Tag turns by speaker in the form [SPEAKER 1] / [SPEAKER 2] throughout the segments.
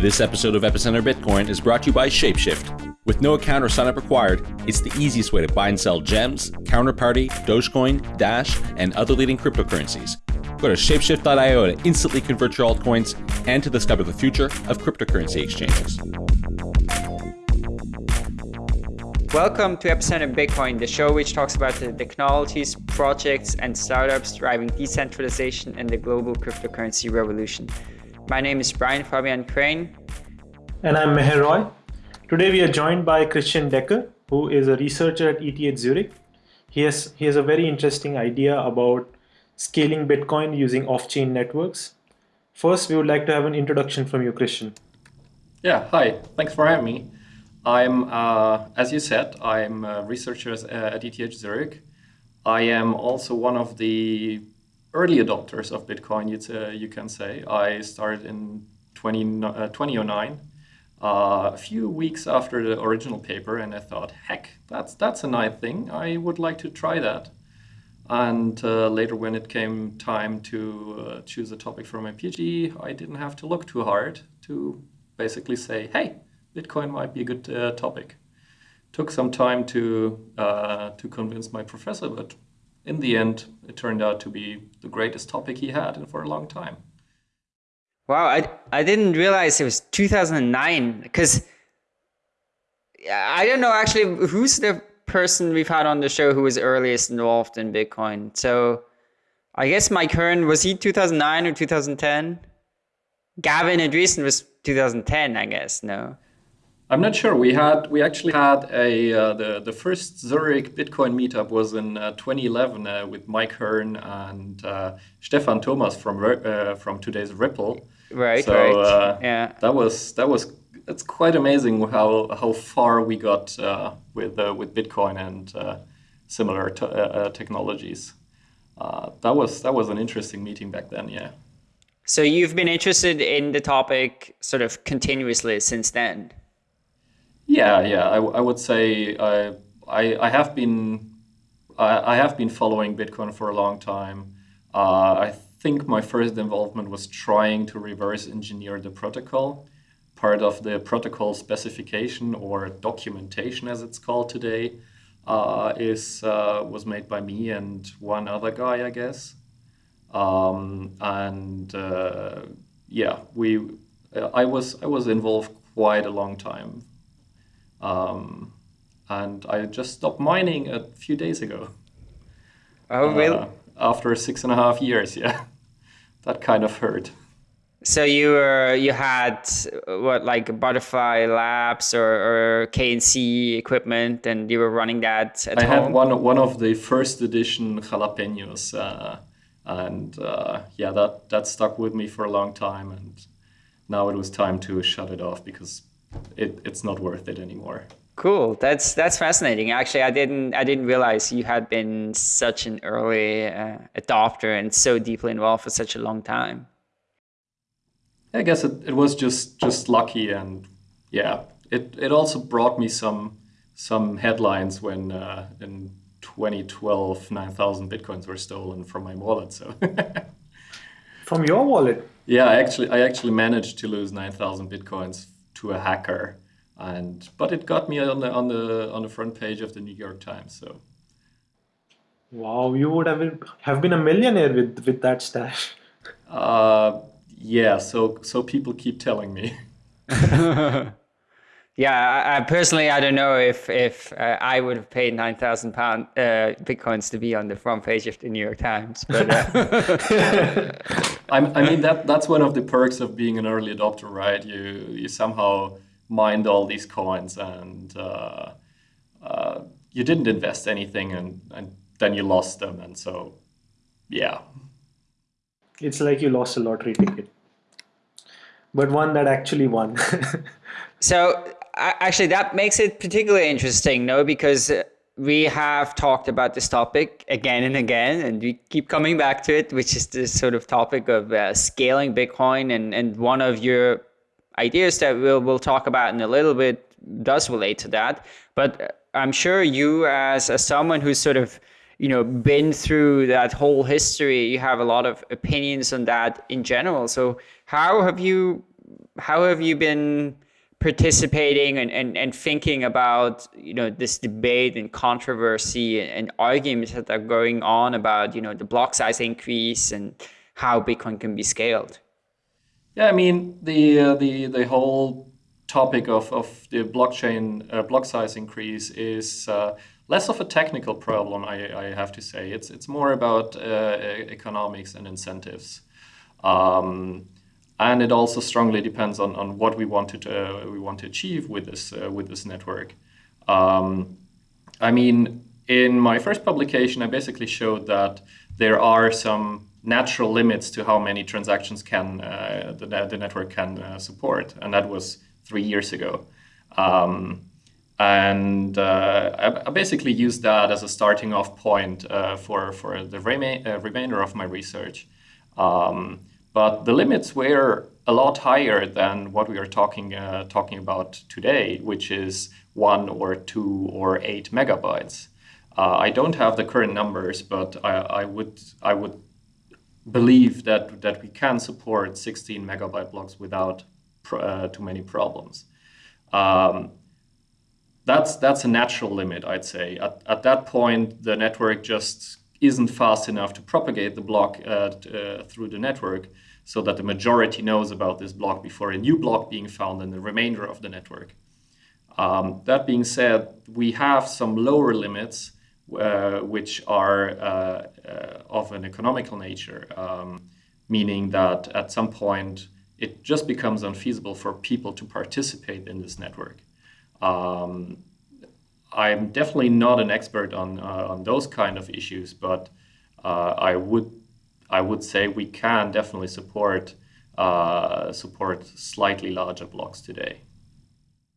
[SPEAKER 1] This episode of Epicenter Bitcoin is brought to you by Shapeshift. With no account or sign-up required, it's the easiest way to buy and sell gems, counterparty, Dogecoin, Dash, and other leading cryptocurrencies. Go to shapeshift.io to instantly convert your altcoins and to discover the future of cryptocurrency exchanges.
[SPEAKER 2] Welcome to Epicenter Bitcoin, the show which talks about the technologies, projects, and startups driving decentralization and the global cryptocurrency revolution. My name is Brian Fabian Crain.
[SPEAKER 3] And I'm Meher Roy. Today we are joined by Christian Decker, who is a researcher at ETH Zurich. He has, he has a very interesting idea about scaling Bitcoin using off-chain networks. First, we would like to have an introduction from you, Christian.
[SPEAKER 4] Yeah, hi. Thanks for having me. I'm, uh, as you said, I'm a researcher at ETH Zurich. I am also one of the early adopters of Bitcoin, uh, you can say. I started in 20, uh, 2009, uh, a few weeks after the original paper, and I thought, heck, that's, that's a nice thing. I would like to try that. And uh, later, when it came time to uh, choose a topic for my PhD, I didn't have to look too hard to basically say, hey, Bitcoin might be a good uh, topic. Took some time to, to convince my professor, but in the end, it turned out to be the greatest topic he had for a long time.
[SPEAKER 2] Wow, I, I didn't realize it was 2009 because I don't know actually who's the person we've had on the show who was earliest involved in Bitcoin. So I guess Mike Hearn, was he 2009 or 2010? Gavin Andresen was 2010, I guess, no?
[SPEAKER 4] I'm not sure. We had we actually had a uh, the the first Zurich Bitcoin meetup was in uh, 2011 uh, with Mike Hearn and uh, Stefan Thomas from uh, from today's Ripple.
[SPEAKER 2] Right. So right. Uh, yeah.
[SPEAKER 4] That was that was it's quite amazing how how far we got with with Bitcoin and similar technologies. that was that was an interesting meeting back then. Yeah.
[SPEAKER 2] So you've been interested in the topic sort of continuously since then.
[SPEAKER 4] Yeah, yeah. I, I would say I, I, I have been I, I, have been following Bitcoin for a long time. Uh, I think my first involvement was trying to reverse engineer the protocol. Part of the protocol specification or documentation, as it's called today, uh, is uh, was made by me and one other guy, I guess. Um, and uh, yeah, we I was I was involved quite a long time um, and I just stopped mining a few days ago.
[SPEAKER 2] Oh, really? Uh,
[SPEAKER 4] after six and a half years, yeah. that kind of hurt.
[SPEAKER 2] So you were you had what like Butterfly Labs or, or KNC equipment, and you were running that at
[SPEAKER 4] I
[SPEAKER 2] home.
[SPEAKER 4] I had one one of the first edition jalapenos, uh, and uh, yeah, that that stuck with me for a long time. And now it was time to shut it off because it, it's not worth it anymore.
[SPEAKER 2] Cool. That's that's fascinating. Actually, I didn't I didn't realize you had been such an early uh, adopter and so deeply involved for such a long time.
[SPEAKER 4] I guess it, it was just just lucky and yeah, it it also brought me some some headlines when uh, in 2012 9,000 bitcoins were stolen from my wallet. So
[SPEAKER 3] from your wallet?
[SPEAKER 4] Yeah, I actually I actually managed to lose 9,000 bitcoins to a hacker. And but it got me on the on the on the front page of the New York Times. So.
[SPEAKER 3] Wow, you would have been, have been a millionaire with with that stash.
[SPEAKER 4] Uh, yeah. So so people keep telling me.
[SPEAKER 2] Yeah, I, I, personally, I don't know if if uh, I would have paid nine thousand pound uh, bitcoins to be on the front page of the New York Times. But uh...
[SPEAKER 4] I, mean that that's one of the perks of being an early adopter, right? You you somehow mined all these coins and uh, uh, you didn't invest anything, and and then you lost them, and so yeah.
[SPEAKER 3] It's like you lost a lottery ticket, but one that actually won.
[SPEAKER 2] so actually, that makes it particularly interesting, no? Because we have talked about this topic again and again, and we keep coming back to it, which is this sort of topic of uh, scaling Bitcoin. And, and one of your ideas that we'll, we'll talk about in a little bit does relate to that. But I'm sure you, as, as someone who's sort of you know been through that whole history, you have a lot of opinions on that in general. So how have you how have you been participating and, and, and thinking about you know this debate and controversy and, and arguments that are going on about you know the block size increase and how Bitcoin can be scaled?
[SPEAKER 4] Yeah, I mean the uh, the the whole topic of, of the blockchain uh, block size increase is uh, less of a technical problem. I, I have to say it's it's more about uh, economics and incentives. Um, and it also strongly depends on, on what we wanted to, uh, we want to achieve with this uh, with this network. Um, I mean, in my first publication, I basically showed that there are some natural limits to how many transactions can uh, the, the network can uh, support, and that was three years ago. Um, and uh, I, I, basically used that as a starting off point uh, for for the rema remainder of my research. Um, but the limits were a lot higher than what we are talking uh, talking about today, which is one or two or eight megabytes. Uh, I don't have the current numbers, but I, I, would I would believe that that we can support 16 megabyte blocks without uh, too many problems. Um, that's that's a natural limit, I'd say. At, at that point, the network just isn't fast enough to propagate the block uh, uh, through the network so that the majority knows about this block before a new block being found in the remainder of the network. Um, that being said, we have some lower limits uh, which are uh, uh, of an economical nature, um, meaning that at some point it just becomes unfeasible for people to participate in this network. Um, I'm definitely not an expert on uh, on those kind of issues, but uh, I would I would say we can definitely support uh, support slightly larger blocks today.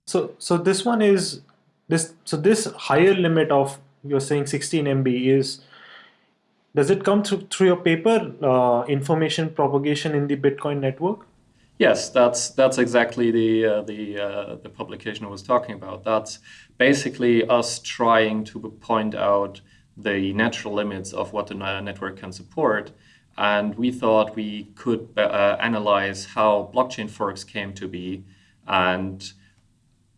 [SPEAKER 3] So so this one is this so this higher limit of you're saying 16 MB is does it come through through your paper uh, information propagation in the Bitcoin network?
[SPEAKER 4] Yes, that's that's exactly the uh, the uh, the publication I was talking about. That's basically us trying to point out the natural limits of what the network can support. And we thought we could uh, analyze how blockchain forks came to be and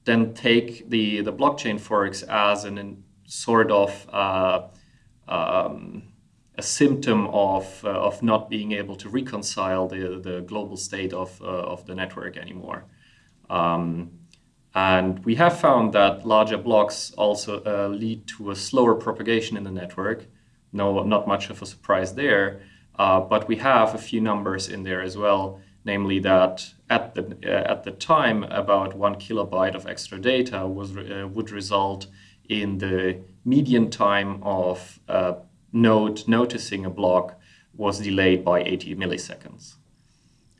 [SPEAKER 4] then take the, the blockchain forks as an sort of uh, um, a symptom of, uh, of not being able to reconcile the, the global state of, uh, of the network anymore. Um, and we have found that larger blocks also uh, lead to a slower propagation in the network. No, not much of a surprise there. Uh, but we have a few numbers in there as well, namely that at the, uh, at the time, about one kilobyte of extra data was, uh, would result in the median time of a uh, node noticing a block was delayed by 80 milliseconds.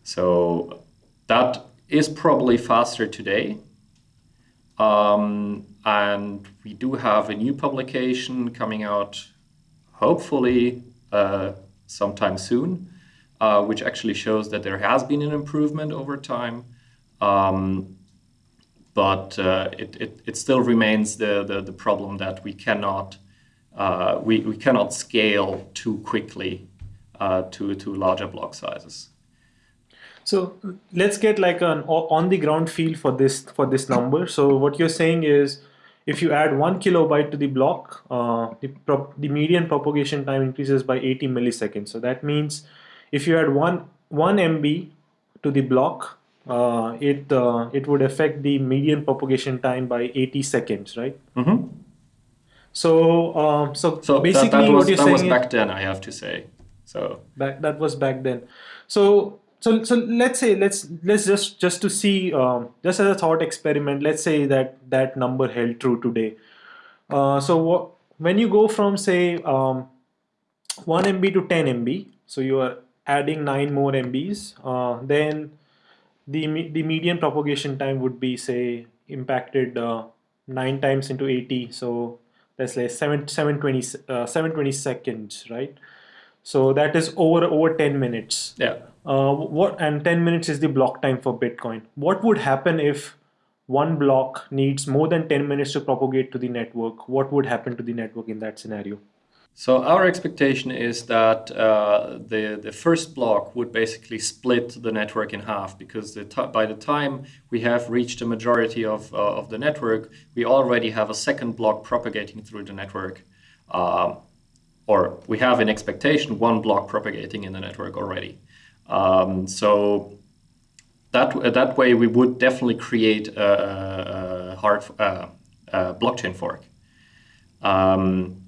[SPEAKER 4] So that is probably faster today um, and we do have a new publication coming out, hopefully uh, sometime soon, uh, which actually shows that there has been an improvement over time. Um, but uh, it, it, it, still remains the, the, the, problem that we cannot, uh, we, we cannot scale too quickly uh, to, to larger block sizes.
[SPEAKER 3] So let's get like an on the ground feel for this for this number. So what you're saying is if you add one kilobyte to the block, uh, the, the median propagation time increases by 80 milliseconds. So that means if you add one, one MB to the block, uh, it uh, it would affect the median propagation time by 80 seconds, right?
[SPEAKER 4] Mm -hmm.
[SPEAKER 3] So, um, so,
[SPEAKER 4] so
[SPEAKER 3] basically,
[SPEAKER 4] that, that was,
[SPEAKER 3] what you're
[SPEAKER 4] that
[SPEAKER 3] saying
[SPEAKER 4] was back then, I have to say. So
[SPEAKER 3] back, that was back then. So so so let's say let's let's just just to see um, just as a thought experiment let's say that that number held true today. Uh, so what, when you go from say um, 1 MB to 10 MB so you are adding 9 more MBs uh, then the the median propagation time would be say impacted uh, 9 times into 80 so that's like 7 720 uh, 720 seconds right? So that is over over 10 minutes.
[SPEAKER 4] Yeah
[SPEAKER 3] uh, what and 10 minutes is the block time for Bitcoin. What would happen if one block needs more than 10 minutes to propagate to the network? What would happen to the network in that scenario?
[SPEAKER 4] So our expectation is that uh, the the first block would basically split the network in half because the by the time we have reached a majority of uh, of the network, we already have a second block propagating through the network, um, or we have an expectation one block propagating in the network already. Um, so that that way we would definitely create a, a hard uh, a blockchain fork. Um,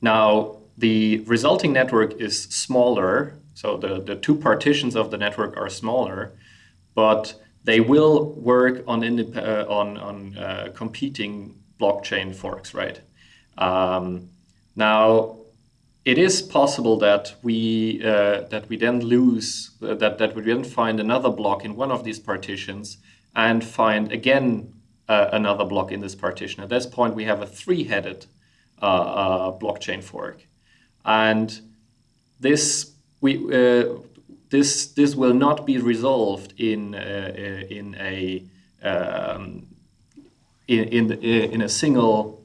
[SPEAKER 4] now, the resulting network is smaller, so the, the two partitions of the network are smaller, but they will work on, uh, on, on uh, competing blockchain forks, right? Um, now, it is possible that we uh, that we then lose uh, that that we then find another block in one of these partitions and find again uh, another block in this partition. At this point, we have a three-headed uh, uh, blockchain fork. And this we this this will not be resolved in in a um, in in, in a single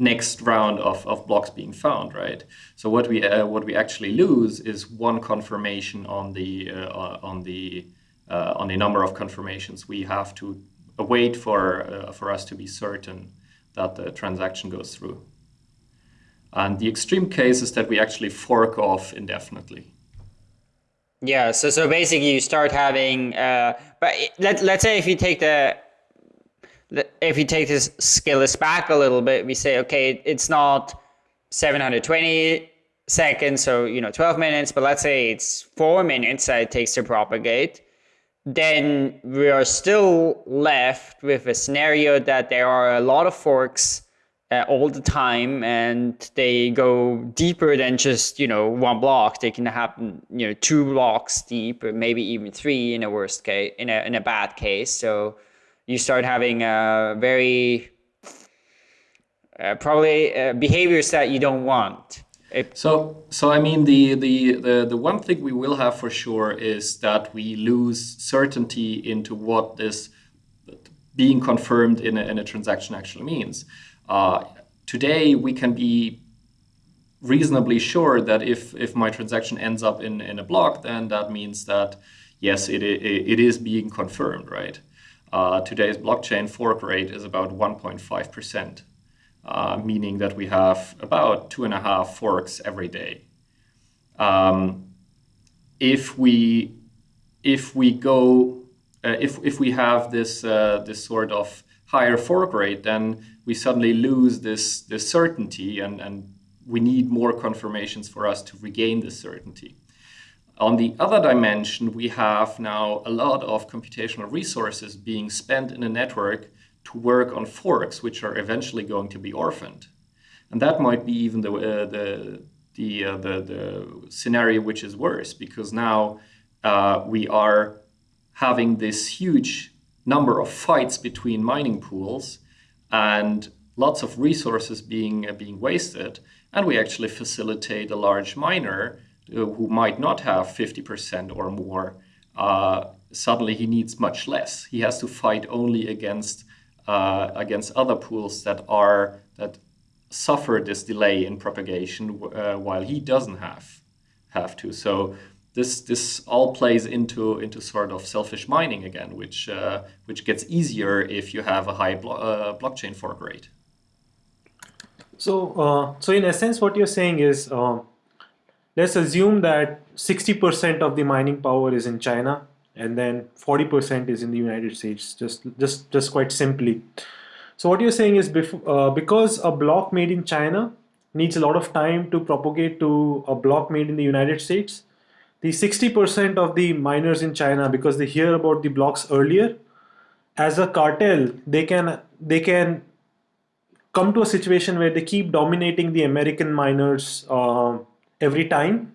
[SPEAKER 4] next round of, of blocks being found, right? So what we uh, what we actually lose is one confirmation on the uh, on the uh, on the number of confirmations we have to wait for for us to be certain that the transaction goes through. And the extreme case is that we actually fork off indefinitely.
[SPEAKER 2] Yeah, so so basically you start having, uh, but let let's say if you take the, if you take this scale this back a little bit, we say okay, it's not 720 seconds, so you know 12 minutes, but let's say it's four minutes that it takes to propagate. Then we are still left with a scenario that there are a lot of forks uh, all the time and they go deeper than just you know one block they can happen you know two blocks deep or maybe even three in a worst case in a, in a bad case so you start having a very uh, probably uh, behaviors that you don't want
[SPEAKER 4] so so i mean the, the the the one thing we will have for sure is that we lose certainty into what this being confirmed in a, in a transaction actually means uh, today, we can be reasonably sure that if, if my transaction ends up in, in a block, then that means that, yes, it, it, it is being confirmed, right? Uh, today's blockchain fork rate is about 1.5%, uh, meaning that we have about two and a half forks every day. Um, if we if we go uh, if if we have this uh, this sort of higher fork rate, then we suddenly lose this, this certainty and, and we need more confirmations for us to regain this certainty. On the other dimension, we have now a lot of computational resources being spent in a network to work on forks, which are eventually going to be orphaned. And that might be even the, uh, the, the, uh, the, the, scenario which is worse, because now uh, we are having this huge number of fights between mining pools and lots of resources being, uh, being wasted. And we actually facilitate a large miner who might not have 50% or more. Uh, suddenly he needs much less. He has to fight only against, uh, against other pools that, are, that suffer this delay in propagation uh, while he doesn't have, have to. So this this all plays into into sort of selfish mining again, which uh, which gets easier if you have a high blo uh, blockchain fork rate.
[SPEAKER 3] So uh, so in essence, what you're saying is, um, let's assume that 60% of the mining power is in China, and then 40% is in the United States. Just just just quite simply. So what you're saying is, uh, because a block made in China needs a lot of time to propagate to a block made in the United States the 60% of the miners in China, because they hear about the blocks earlier, as a cartel, they can they can come to a situation where they keep dominating the American miners uh, every time,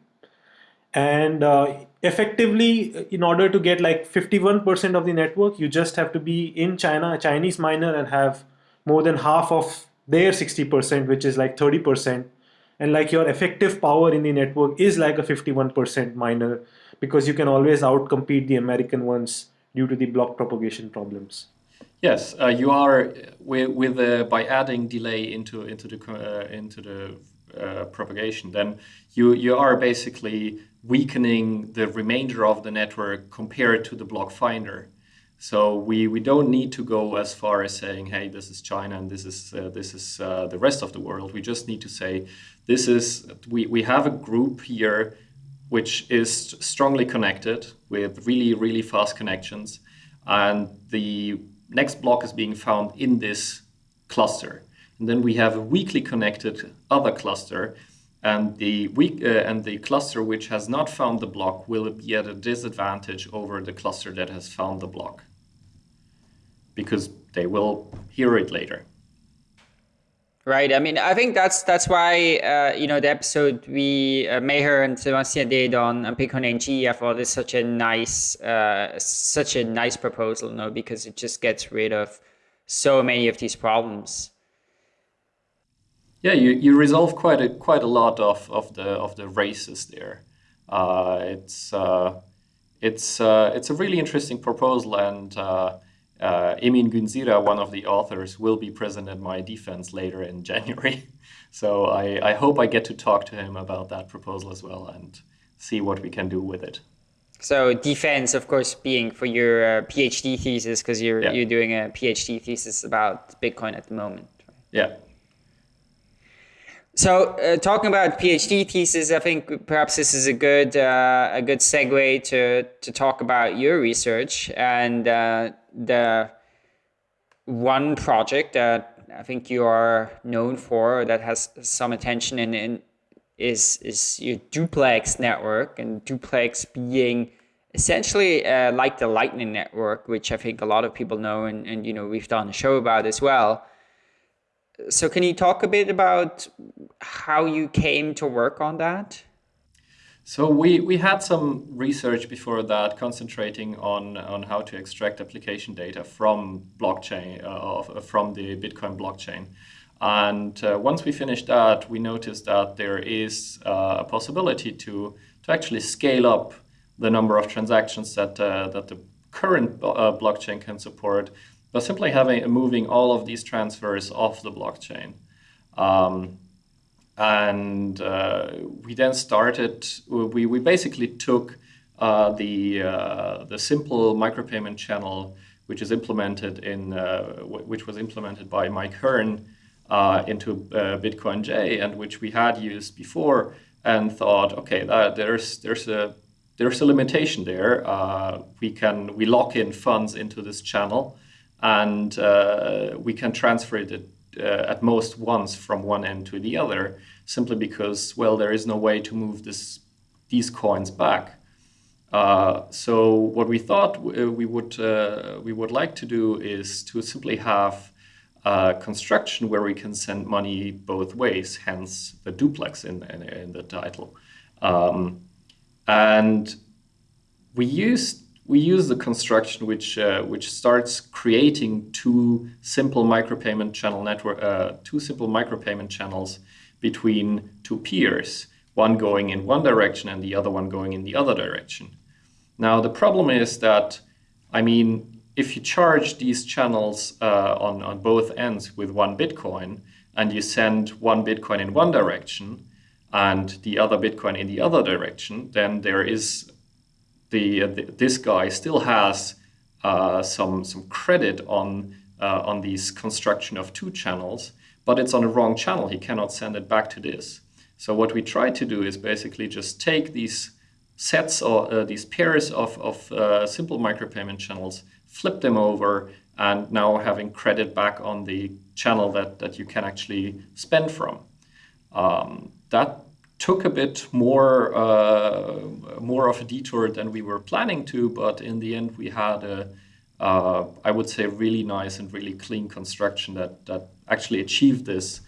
[SPEAKER 3] and uh, effectively, in order to get like 51% of the network, you just have to be in China, a Chinese miner, and have more than half of their 60%, which is like 30% and like your effective power in the network is like a 51% miner because you can always outcompete the American ones due to the block propagation problems.
[SPEAKER 4] Yes, uh, you are with, with uh, by adding delay into into the uh, into the uh, propagation, then you, you are basically weakening the remainder of the network compared to the block finder. So we, we don't need to go as far as saying, hey, this is China and this is uh, this is uh, the rest of the world. We just need to say this is we, we have a group here which is strongly connected with really really fast connections, and the next block is being found in this cluster. And then we have a weakly connected other cluster and the weak uh, and the cluster which has not found the block will be at a disadvantage over the cluster that has found the block because they will hear it later.
[SPEAKER 2] Right. I mean i think that's that's why uh, you know the episode we uh, Meher and Sebastian did on, on bitcoin i thought is such a nice uh, such a nice proposal you know because it just gets rid of so many of these problems
[SPEAKER 4] yeah, you, you resolve quite a quite a lot of, of the of the races there. Uh, it's uh, it's uh, it's a really interesting proposal, and uh, uh, Emin Gün Sirer, one of the authors, will be present at my defense later in January. so I, I hope I get to talk to him about that proposal as well and see what we can do with it.
[SPEAKER 2] So defense, of course, being for your uh, PhD thesis because you're yeah. you're doing a PhD thesis about Bitcoin at the moment.
[SPEAKER 4] Yeah.
[SPEAKER 2] So, uh, talking about PhD thesis, I think perhaps this is a good uh, a good segue to to talk about your research and uh, the one project that I think you are known for that has some attention in, in is is your duplex network and duplex being essentially uh, like the Lightning Network, which I think a lot of people know and, and you know we've done a show about as well so can you talk a bit about how you came to work on that?
[SPEAKER 4] So we, we had some research before that concentrating on, on how to extract application data from blockchain, uh, from the Bitcoin blockchain. And uh, once we finished that, we noticed that there is uh, a possibility to, to actually scale up the number of transactions that, uh, that the current uh, blockchain can support but simply having moving all of these transfers off the blockchain. Um, and uh, we then started, we, we basically took uh, the, uh, the simple micropayment channel, which is implemented in, uh, which was implemented by Mike Hearn uh, into uh, BitcoinJ and which we had used before and thought, okay, there's, there's a, there's a limitation there. we can, we lock in funds into this channel and uh, we can transfer it uh, at most once from one end to the other, simply because, well, there is no way to move this, these coins back. Uh, so what we thought uh, we would uh, we would like to do is to simply have a construction where we can send money both ways, hence the duplex in, in, in the title. Um, and we used we use the construction which uh, which starts creating two simple micropayment channel network uh, two simple micropayment channels between two peers one going in one direction and the other one going in the other direction. Now the problem is that i mean if you charge these channels uh, on, on both ends with one bitcoin and you send one bitcoin in one direction and the other bitcoin in the other direction then there is the, the this guy still has uh, some some credit on uh, on these construction of two channels, but it's on the wrong channel. He cannot send it back to this. So what we try to do is basically just take these sets or uh, these pairs of, of uh, simple micropayment channels, flip them over, and now having credit back on the channel that, that you can actually spend from. Um, that took a bit more uh, more of a detour than we were planning to, but in the end we had a uh, I would say really nice and really clean construction that that actually achieved this,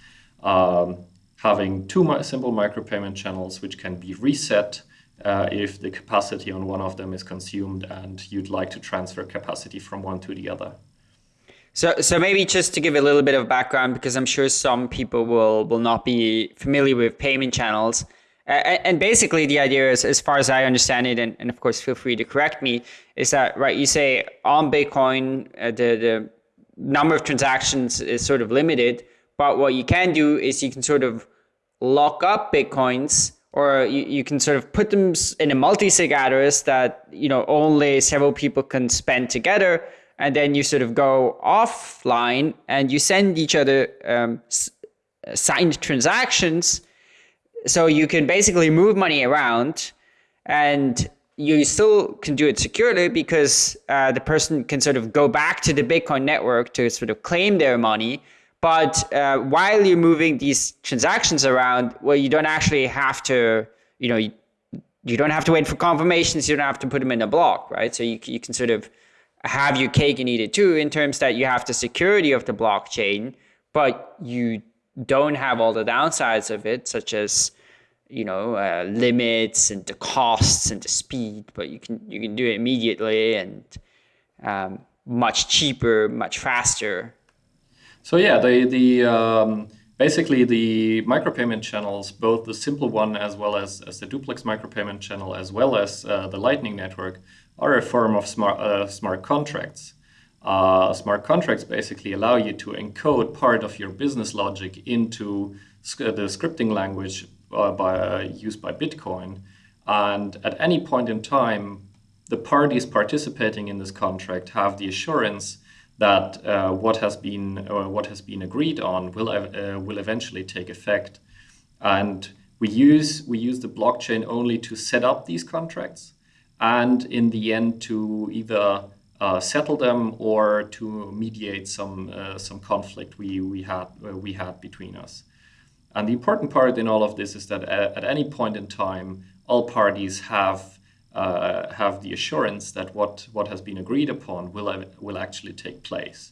[SPEAKER 4] um, having two simple micropayment channels which can be reset uh, if the capacity on one of them is consumed and you'd like to transfer capacity from one to the other.
[SPEAKER 2] So, so maybe just to give a little bit of background, because I'm sure some people will will not be familiar with payment channels. Uh, and basically, the idea is, as far as I understand it, and, and of course, feel free to correct me, is that right? You say on Bitcoin, uh, the the number of transactions is sort of limited, but what you can do is you can sort of lock up bitcoins or you, you can sort of put them in a multi-sig address that you know only several people can spend together and then you sort of go offline and you send each other um, signed transactions so you can basically move money around and you still can do it securely because uh, the person can sort of go back to the bitcoin network to sort of claim their money but uh, while you're moving these transactions around, well, you don't actually have to, you know, you, you, don't have to wait for confirmations. You don't have to put them in a block, right? So you, you can sort of have your cake and eat it too in terms that you have the security of the blockchain, but you don't have all the downsides of it, such as, you know, uh, limits and the costs and the speed, but you can, you can do it immediately and um, much cheaper, much faster.
[SPEAKER 4] So yeah, the the um, basically the micropayment channels, both the simple one as well as, as the duplex micropayment channel, as well as uh, the Lightning Network, are a form of smart uh, smart contracts. Uh, smart contracts basically allow you to encode part of your business logic into the scripting language uh, by, uh, used by Bitcoin, and at any point in time, the parties participating in this contract have the assurance that uh, what has been uh, what has been agreed on will uh, will eventually take effect, and we use we use the blockchain only to set up these contracts, and in the end to either uh, settle them or to mediate some uh, some conflict we we had uh, we had between us. And the important part in all of this is that at, at any point in time, all parties have uh, have the assurance that what, what has been agreed upon will, will actually take place.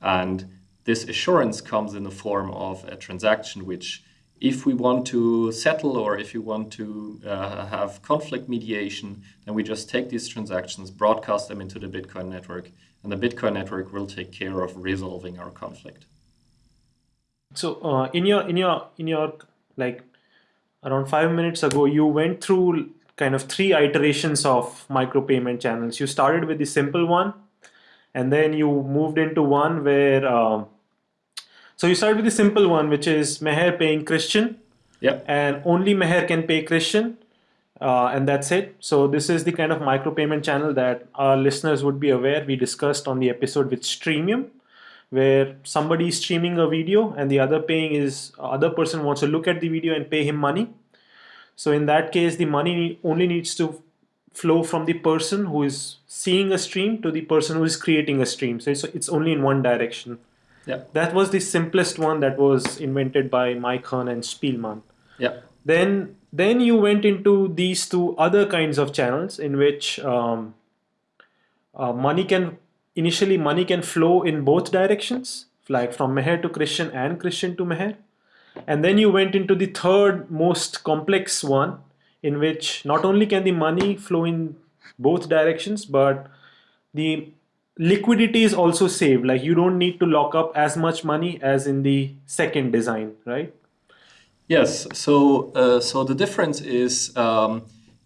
[SPEAKER 4] And this assurance comes in the form of a transaction which, if we want to settle or if you want to uh, have conflict mediation, then we just take these transactions, broadcast them into the Bitcoin network, and the Bitcoin network will take care of resolving our conflict.
[SPEAKER 3] So, uh, in your in your in your like around five minutes ago, you went through kind of three iterations of micropayment channels. You started with the simple one, and then you moved into one where, um, so you started with the simple one, which is Meher paying Christian.
[SPEAKER 4] Yep.
[SPEAKER 3] And only Meher can pay Christian. Uh, and that's it. So this is the kind of micropayment channel that our listeners would be aware. We discussed on the episode with Streamium, where somebody is streaming a video and the other paying is other person wants to look at the video and pay him money so in that case, the money only needs to flow from the person who is seeing a stream to the person who is creating a stream. So it's, it's only in one direction.
[SPEAKER 4] Yeah.
[SPEAKER 3] That was the simplest one that was invented by Mike Hearn and Spilman.
[SPEAKER 4] Yeah.
[SPEAKER 3] Then then you went into these two other kinds of channels in which um, uh, money can initially money can flow in both directions, like from Meher to Christian and Christian to Meher. And then you went into the third most complex one, in which not only can the money flow in both directions, but the liquidity is also saved. Like you don't need to lock up as much money as in the second design, right?
[SPEAKER 4] Yes. So, uh, so the difference is um,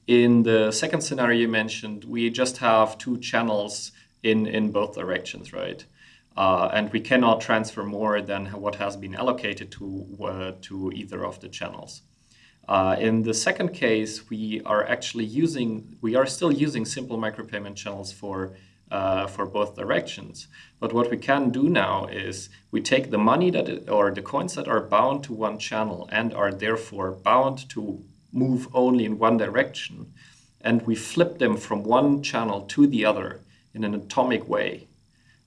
[SPEAKER 4] in the second scenario you mentioned, we just have two channels in in both directions, right? Uh, and we cannot transfer more than what has been allocated to, uh, to either of the channels. Uh, in the second case, we are actually using, we are still using simple micropayment channels for, uh, for both directions. But what we can do now is we take the money that, it, or the coins that are bound to one channel and are therefore bound to move only in one direction, and we flip them from one channel to the other in an atomic way.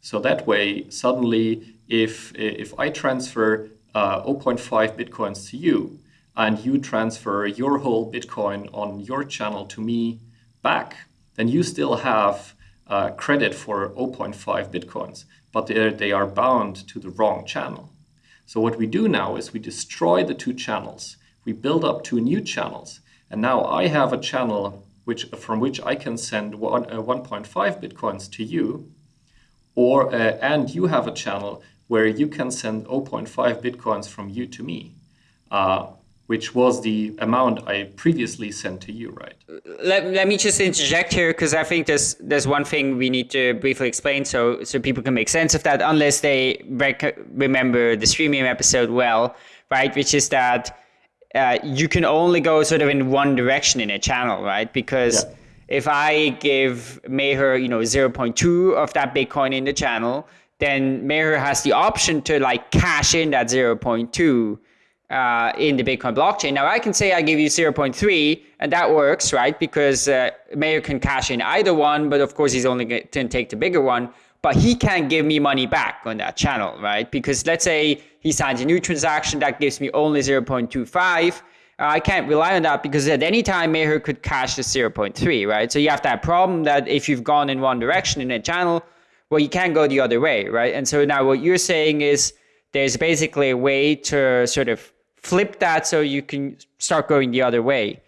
[SPEAKER 4] So that way, suddenly, if, if I transfer uh, 0.5 Bitcoins to you, and you transfer your whole Bitcoin on your channel to me back, then you still have uh, credit for 0.5 Bitcoins, but they are bound to the wrong channel. So what we do now is we destroy the two channels. We build up two new channels. And now I have a channel which, from which I can send one, uh, 1.5 Bitcoins to you or uh, and you have a channel where you can send 0.5 bitcoins from you to me uh, which was the amount I previously sent to you, right?
[SPEAKER 2] Let, let me just interject here because I think there's there's one thing we need to briefly explain so so people can make sense of that unless they rec- remember the streaming episode well, right? Which is that uh, you can only go sort of in one direction in a channel, right? Because yeah. If I give Meher, you know, 0.2 of that Bitcoin in the channel, then Meher has the option to like cash in that 0.2 uh, in the Bitcoin blockchain. Now I can say I give you 0.3 and that works, right? Because uh, Meher can cash in either one, but of course he's only going to take the bigger one but he can't give me money back on that channel, right? Because let's say he signs a new transaction that gives me only 0.25. I can't rely on that because at any time Meher could cash the 0.3, right? So you have that problem that if you've gone in one direction in a channel, well, you can't go the other way, right? And so now what you're saying is there's basically a way to sort of flip that so you can start going the other way.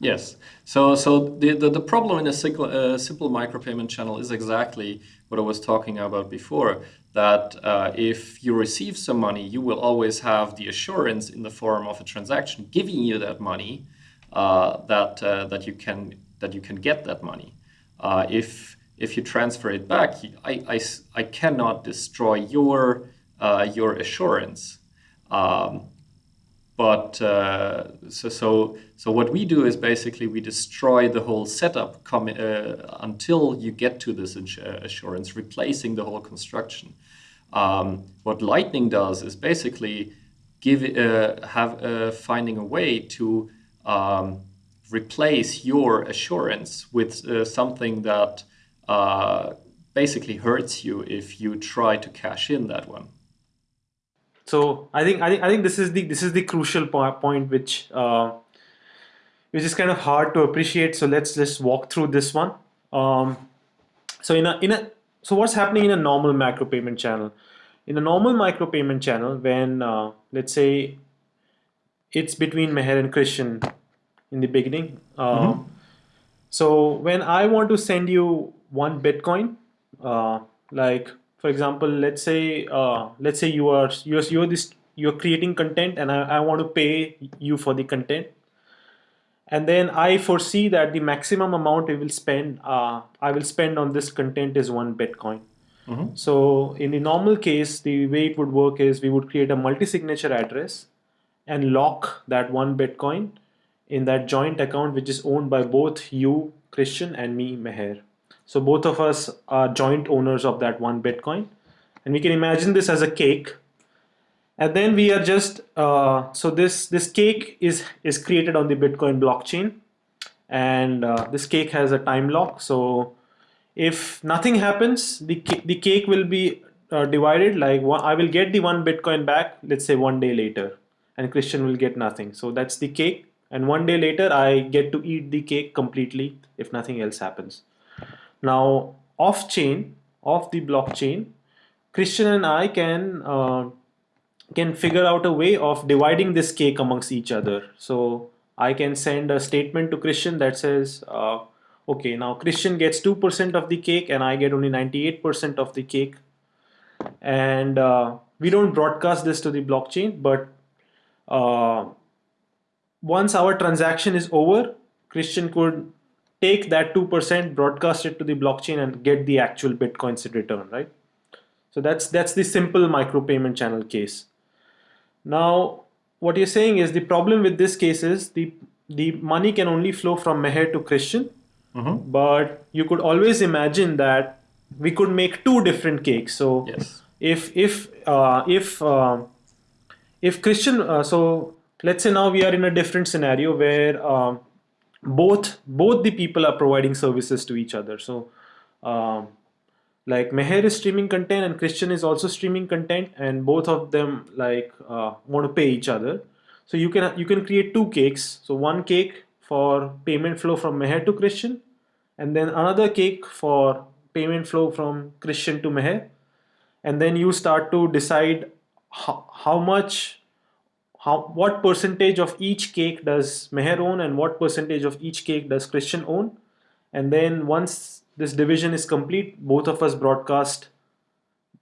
[SPEAKER 4] Yes. So, so the, the, the problem in a simple, uh, simple micropayment channel is exactly what I was talking about before, that uh, if you receive some money, you will always have the assurance in the form of a transaction giving you that money uh, that, uh, that, you can, that you can get that money. Uh, if, if you transfer it back, I, I, I cannot destroy your, uh, your assurance. Um, but uh, so, so, so what we do is basically we destroy the whole setup uh, until you get to this uh, assurance, replacing the whole construction. Um, what Lightning does is basically give uh, have uh, finding a way to um, replace your assurance with uh, something that basically hurts you if you try to cash in that one.
[SPEAKER 3] So I think I think I think this is the this is the crucial point which uh, which is kind of hard to appreciate. So let's just walk through this one. Um, so in a in a so what's happening in a normal macro payment channel? In a normal micro payment channel, when uh, let's say it's between Meher and Christian in the beginning. Uh, mm -hmm. So when I want to send you one Bitcoin, uh, like for example let's say uh, let's say you are you're, you're this you're creating content and I, I want to pay you for the content. And then I foresee that the maximum amount I will spend uh, I will spend on this content is one Bitcoin. Mm -hmm. so in the normal case the way it would work is we would create a multi-signature address and lock that one Bitcoin in that joint account which is owned by both you Christian and me Meher so both of us are joint owners of that one Bitcoin. And we can imagine this as a cake. And then we are just, uh, so this, this cake is, is created on the Bitcoin blockchain. And uh, this cake has a time lock. So if nothing happens, the, the cake will be uh, divided like one, I will get the one Bitcoin back, let's say one day later. And Christian will get nothing. So that's the cake. And one day later, I get to eat the cake completely if nothing else happens. Now off chain, off the blockchain, Christian and I can uh, can figure out a way of dividing this cake amongst each other. So I can send a statement to Christian that says, uh, okay, now Christian gets 2% of the cake and I get only 98% of the cake. And uh, we don't broadcast this to the blockchain, but uh, once our transaction is over, Christian could take that 2%, broadcast it to the blockchain and get the actual Bitcoins in return, right? So that's, that's the simple micropayment channel case. Now, what you're saying is the problem with this case is the, the money can only flow from Meher to Christian, mm -hmm. but you could always imagine that we could make two different cakes. So yes. if, if, uh, if, uh, if Christian, uh, so let's say now we are in a different scenario where uh, both both the people are providing services to each other. So um, like Meher is streaming content and Christian is also streaming content and both of them like uh, want to pay each other. So you can you can create two cakes. So one cake for payment flow from Meher to Christian and then another cake for payment flow from Christian to Meher. And then you start to decide how, how much how what percentage of each cake does Meher own and what percentage of each cake does Christian own? And then once this division is complete both of us broadcast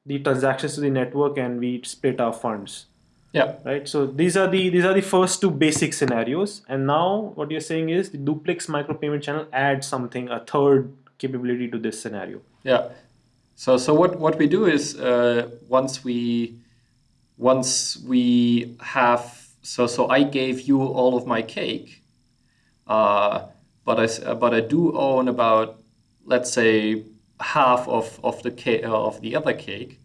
[SPEAKER 3] the transactions to the network and we split our funds.
[SPEAKER 4] Yeah.
[SPEAKER 3] Right? So these are the these are the first two basic scenarios. And now what you're saying is the duplex micropayment channel adds something a third capability to this scenario.
[SPEAKER 4] Yeah. So so what what we do is uh, once we once we have so so I gave you all of my cake, uh, but I but I do own about let's say half of of the cake of the other cake.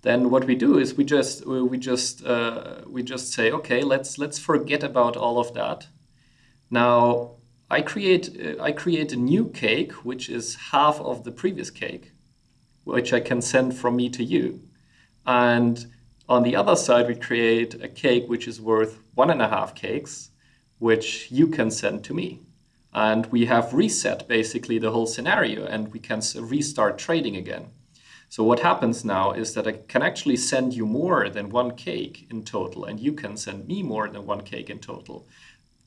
[SPEAKER 4] Then what we do is we just we just uh, we just say okay let's let's forget about all of that. Now I create I create a new cake which is half of the previous cake, which I can send from me to you, and on the other side, we create a cake which is worth one and a half cakes, which you can send to me. And we have reset basically the whole scenario and we can restart trading again. So what happens now is that I can actually send you more than one cake in total, and you can send me more than one cake in total.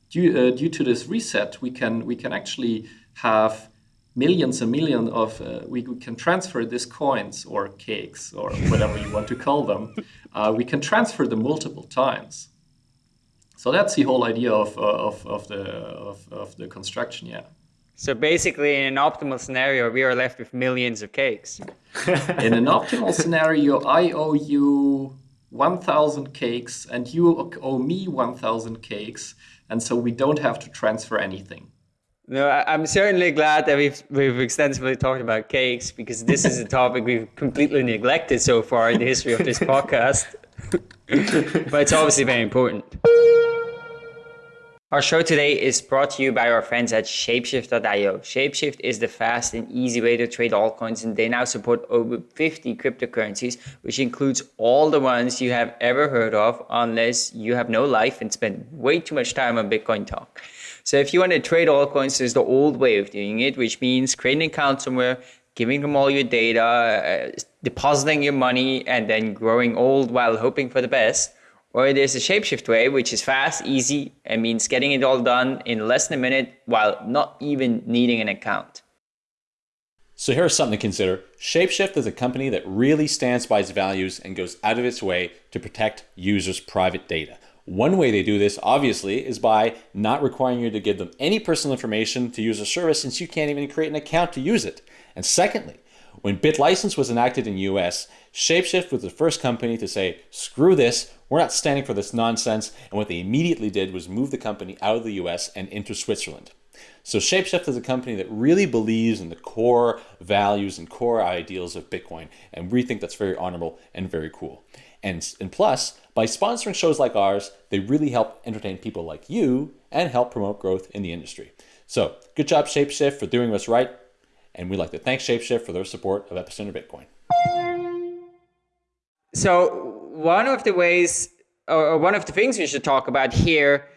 [SPEAKER 4] Due, uh, due to this reset, we can we can actually have millions and millions of uh, we, we, can transfer these coins or cakes or whatever you want to call them uh, we can transfer them multiple times. So that's the whole idea of, uh, of, of the of, of the construction yeah.
[SPEAKER 2] So basically in an optimal scenario we are left with millions of cakes.
[SPEAKER 4] In an optimal scenario i owe you 1000 cakes and you owe me 1000 cakes and so we don't have to transfer anything
[SPEAKER 2] no, I'm certainly glad that we've we've extensively talked about cakes because this is a topic we've completely neglected so far in the history of this podcast. but it's obviously very important. Our show today is brought to you by our friends at Shapeshift.io. Shapeshift is the fast and easy way to trade altcoins, and they now support over 50 cryptocurrencies, which includes all the ones you have ever heard of, unless you have no life and spend way too much time on Bitcoin talk. So if you want to trade altcoins, there's the old way of doing it, which means creating an account somewhere, giving them all your data, uh, depositing your money, and then growing old while hoping for the best. Or there's a shapeshift way, which is fast, easy, and means getting it all done in less than a minute while not even needing an account.
[SPEAKER 1] So here's something to consider. Shapeshift is a company that really stands by its values and goes out of its way to protect users' private data. One way they do this, obviously, is by not requiring you to give them any personal information to use a service since you can't even create an account to use it. And secondly, when BitLicense was enacted in US, Shapeshift was the first company to say, screw this, we're not standing for this nonsense, and what they immediately did was move the company out of the US and into Switzerland. So Shapeshift is a company that really believes in the core values and core ideals of Bitcoin, and we think that's very honorable and very cool. And, and plus, by sponsoring shows like ours, they really help entertain people like you and help promote growth in the industry. So good job Shapeshift for doing what's right. And we'd like to thank Shapeshift for their support of Epicenter Bitcoin.
[SPEAKER 2] So one of the ways, or one of the things we should talk about here,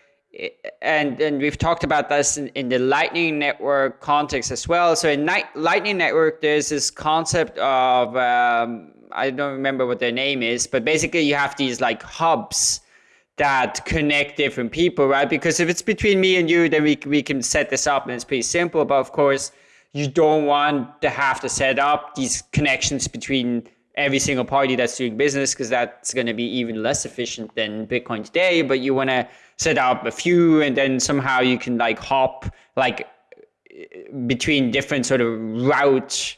[SPEAKER 2] and and we've talked about this in, in the Lightning Network context as well. So in Lightning Network, there's this concept of um, I don't remember what their name is, but basically you have these like hubs that connect different people, right? Because if it's between me and you, then we, we can set this up and it's pretty simple. But of course, you don't want to have to set up these connections between every single party that's doing business because that's going to be even less efficient than Bitcoin today. But you want to set up a few and then somehow you can like hop like between different sort of routes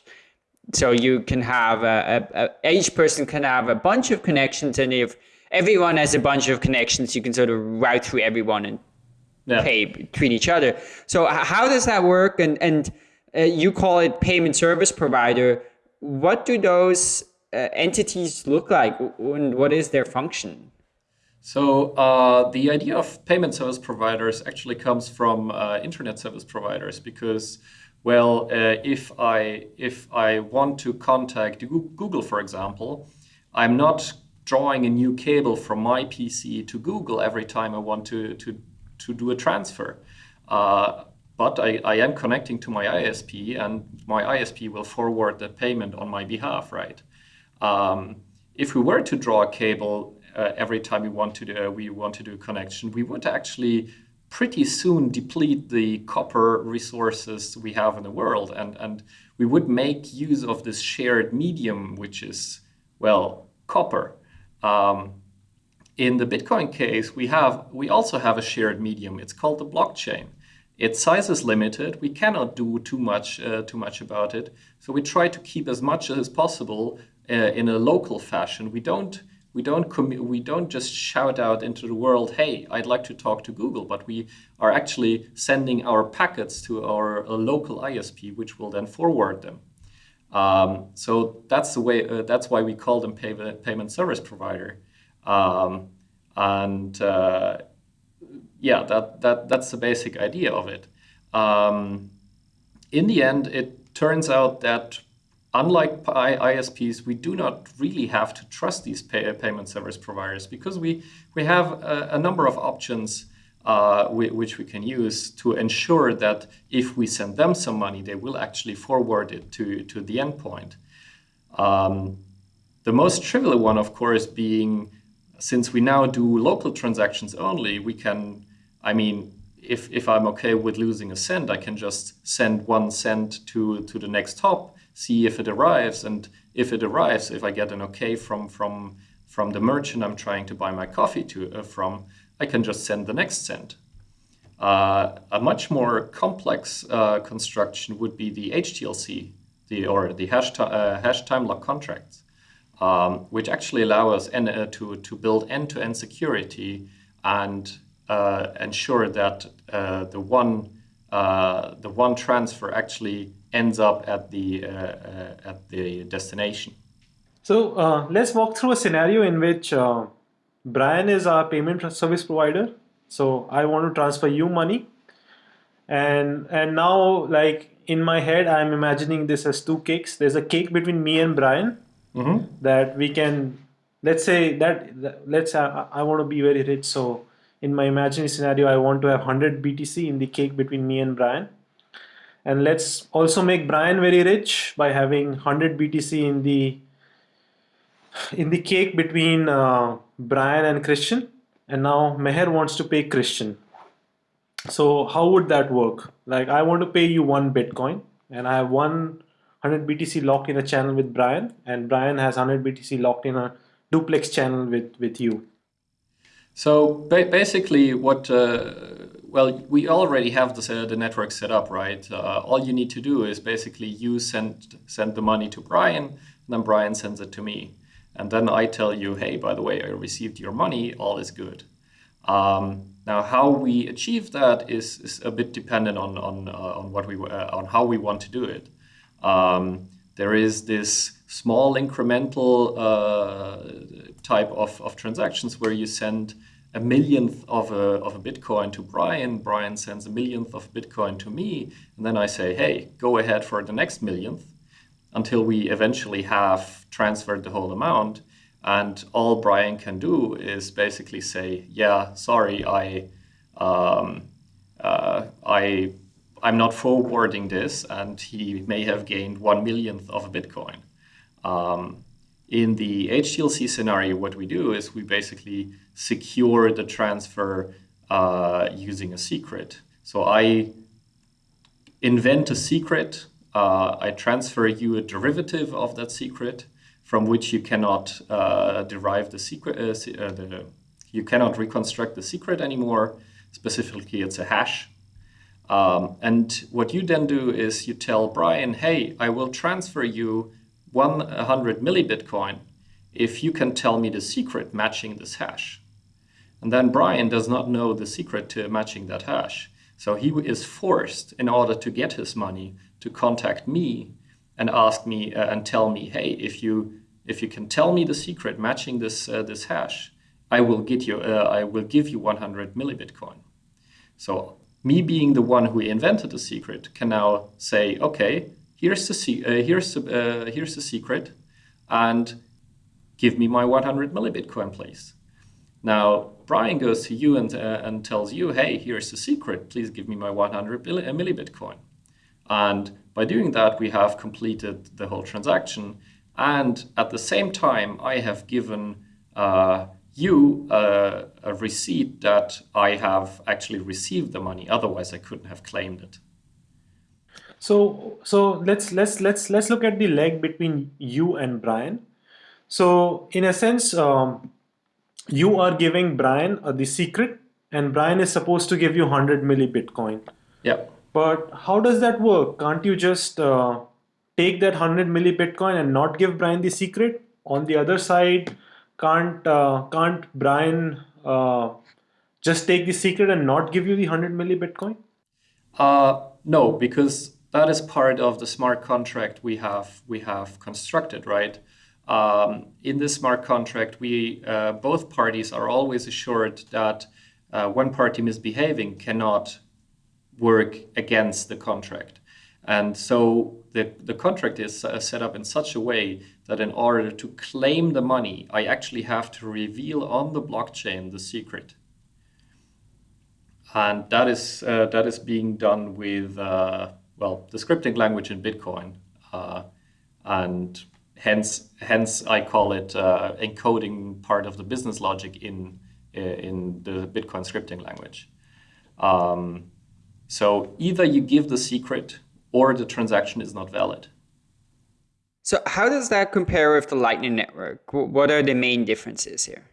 [SPEAKER 2] so you can have a, a, a, each person can have a bunch of connections and if everyone has a bunch of connections you can sort of route through everyone and yeah. pay between each other so how does that work and and uh, you call it payment service provider. What do those uh, entities look like? And what is their function?
[SPEAKER 4] So uh, the idea of payment service providers actually comes from uh, internet service providers because well, uh, if I if I want to contact Google, for example, I'm not drawing a new cable from my PC to Google every time I want to to to do a transfer. Uh, but I, I am connecting to my ISP, and my ISP will forward the payment on my behalf, right? Um, if we were to draw a cable uh, every time we want to do, uh, we want to do a connection, we would actually pretty soon deplete the copper resources we have in the world. And, and we would make use of this shared medium, which is, well, copper. Um, in the Bitcoin case, we have we also have a shared medium. It's called the blockchain. Its size is limited. We cannot do too much uh, too much about it. So we try to keep as much as possible uh, in a local fashion. We don't we don't we don't just shout out into the world, "Hey, I'd like to talk to Google," but we are actually sending our packets to our uh, local ISP, which will then forward them. Um, so that's the way. Uh, that's why we call them pay- payment service provider. Um, and uh, yeah, that that that's the basic idea of it. Um, in the end, it turns out that unlike ISPs, we do not really have to trust these pay payment service providers because we, we have a, a number of options uh, which we can use to ensure that if we send them some money, they will actually forward it to, to the endpoint. Um, the most trivial one, of course, being since we now do local transactions only, we can, I mean, if, if I'm okay with losing a cent, I can just send one cent to, to the next hop see if it arrives. And if it arrives, if I get an okay from from from the merchant I'm trying to buy my coffee to uh, from, I can just send the next cent. Uh, a much more complex uh, construction would be the HTLC, the or the hash, uh, hash time lock contracts, um, which actually allow us uh, to to build end-to-end security and ensure that the one the one transfer actually ends up at the, uh, uh, at the destination.
[SPEAKER 3] So uh, let's walk through a scenario in which Brian is our payment service provider. So I want to transfer you money. And, and now like in my head, I'm imagining this as two cakes. There's a cake between me and Brian mm-hmm. that we can, let's say that, that let's, I, I want to be very rich. So in my imaginary scenario, I want to have 100 BTC in the cake between me and Brian. And let's also make Brian very rich by having 100 BTC in the in the cake between uh, Brian and Christian. And now Meher wants to pay Christian. So how would that work? Like I want to pay you one Bitcoin and I have 100 BTC locked in a channel with Brian and Brian has 100 BTC locked in a duplex channel with with you
[SPEAKER 4] so ba basically what uh, well, we already have this, uh, the network set up, right? Uh, all you need to do is basically you send send the money to Brian, and then Brian sends it to me, and then I tell you, hey, by the way, I received your money. All is good. Um, now, how we achieve that is, is a bit dependent on on uh, on what we uh, on how we want to do it. Um, there is this small incremental uh, type of, of transactions where you send a millionth of a, of a Bitcoin to Brian. Brian sends a millionth of Bitcoin to me. And then I say, hey, go ahead for the next millionth until we eventually have transferred the whole amount. And all Brian can do is basically say, yeah, sorry, I, um, uh, I, I'm not forwarding this. And he may have gained one millionth of a Bitcoin. Um, in the HTLC scenario, what we do is we basically secure the transfer uh, using a secret. So I invent a secret, uh, I transfer you a derivative of that secret from which you cannot uh, derive the secret, uh, uh, the, you cannot reconstruct the secret anymore. Specifically, it's a hash. Um, and what you then do is you tell Brian, hey, I will transfer you 100 millibitcoin if you can tell me the secret matching this hash. And then Brian does not know the secret to matching that hash. So he is forced, in order to get his money, to contact me and ask me uh, and tell me, hey, if you if you can tell me the secret matching this uh, this hash, I will get you uh, I will give you 100 millibitcoin. So me being the one who invented the secret can now say, okay, here's the, uh, here's, uh, here's the secret, and give me my 100 millibitcoin, please. Now, Brian goes to you and, uh, and tells you, hey, here's the secret, please give me my 100 uh, millibitcoin. And by doing that, we have completed the whole transaction. And at the same time, I have given uh, you uh, a receipt that I have actually received the money. Otherwise, I couldn't have claimed it.
[SPEAKER 3] So so let's let's let's let's look at the leg between you and Brian. So in a sense, um, you are giving Brian uh, the secret, and Brian is supposed to give you 100 milli Bitcoin.
[SPEAKER 4] Yeah.
[SPEAKER 3] But how does that work? Can't you just uh, take that 100 milli Bitcoin and not give Brian the secret? On the other side, can't uh, can't Brian uh, just take the secret and not give you the 100 milli Bitcoin?
[SPEAKER 4] Uh, no, because that is part of the smart contract we have we have constructed, right? Um, in this smart contract, we uh, both parties are always assured that uh, one party misbehaving cannot work against the contract. And so the, the contract is uh, set up in such a way that in order to claim the money, I actually have to reveal on the blockchain the secret. And that is, uh, that is being done with, uh, well, the scripting language in Bitcoin. Uh, and hence, hence I call it uh, encoding part of the business logic in, in the Bitcoin scripting language. Um, so either you give the secret or the transaction is not valid.
[SPEAKER 2] So how does that compare with the Lightning Network? What are the main differences here?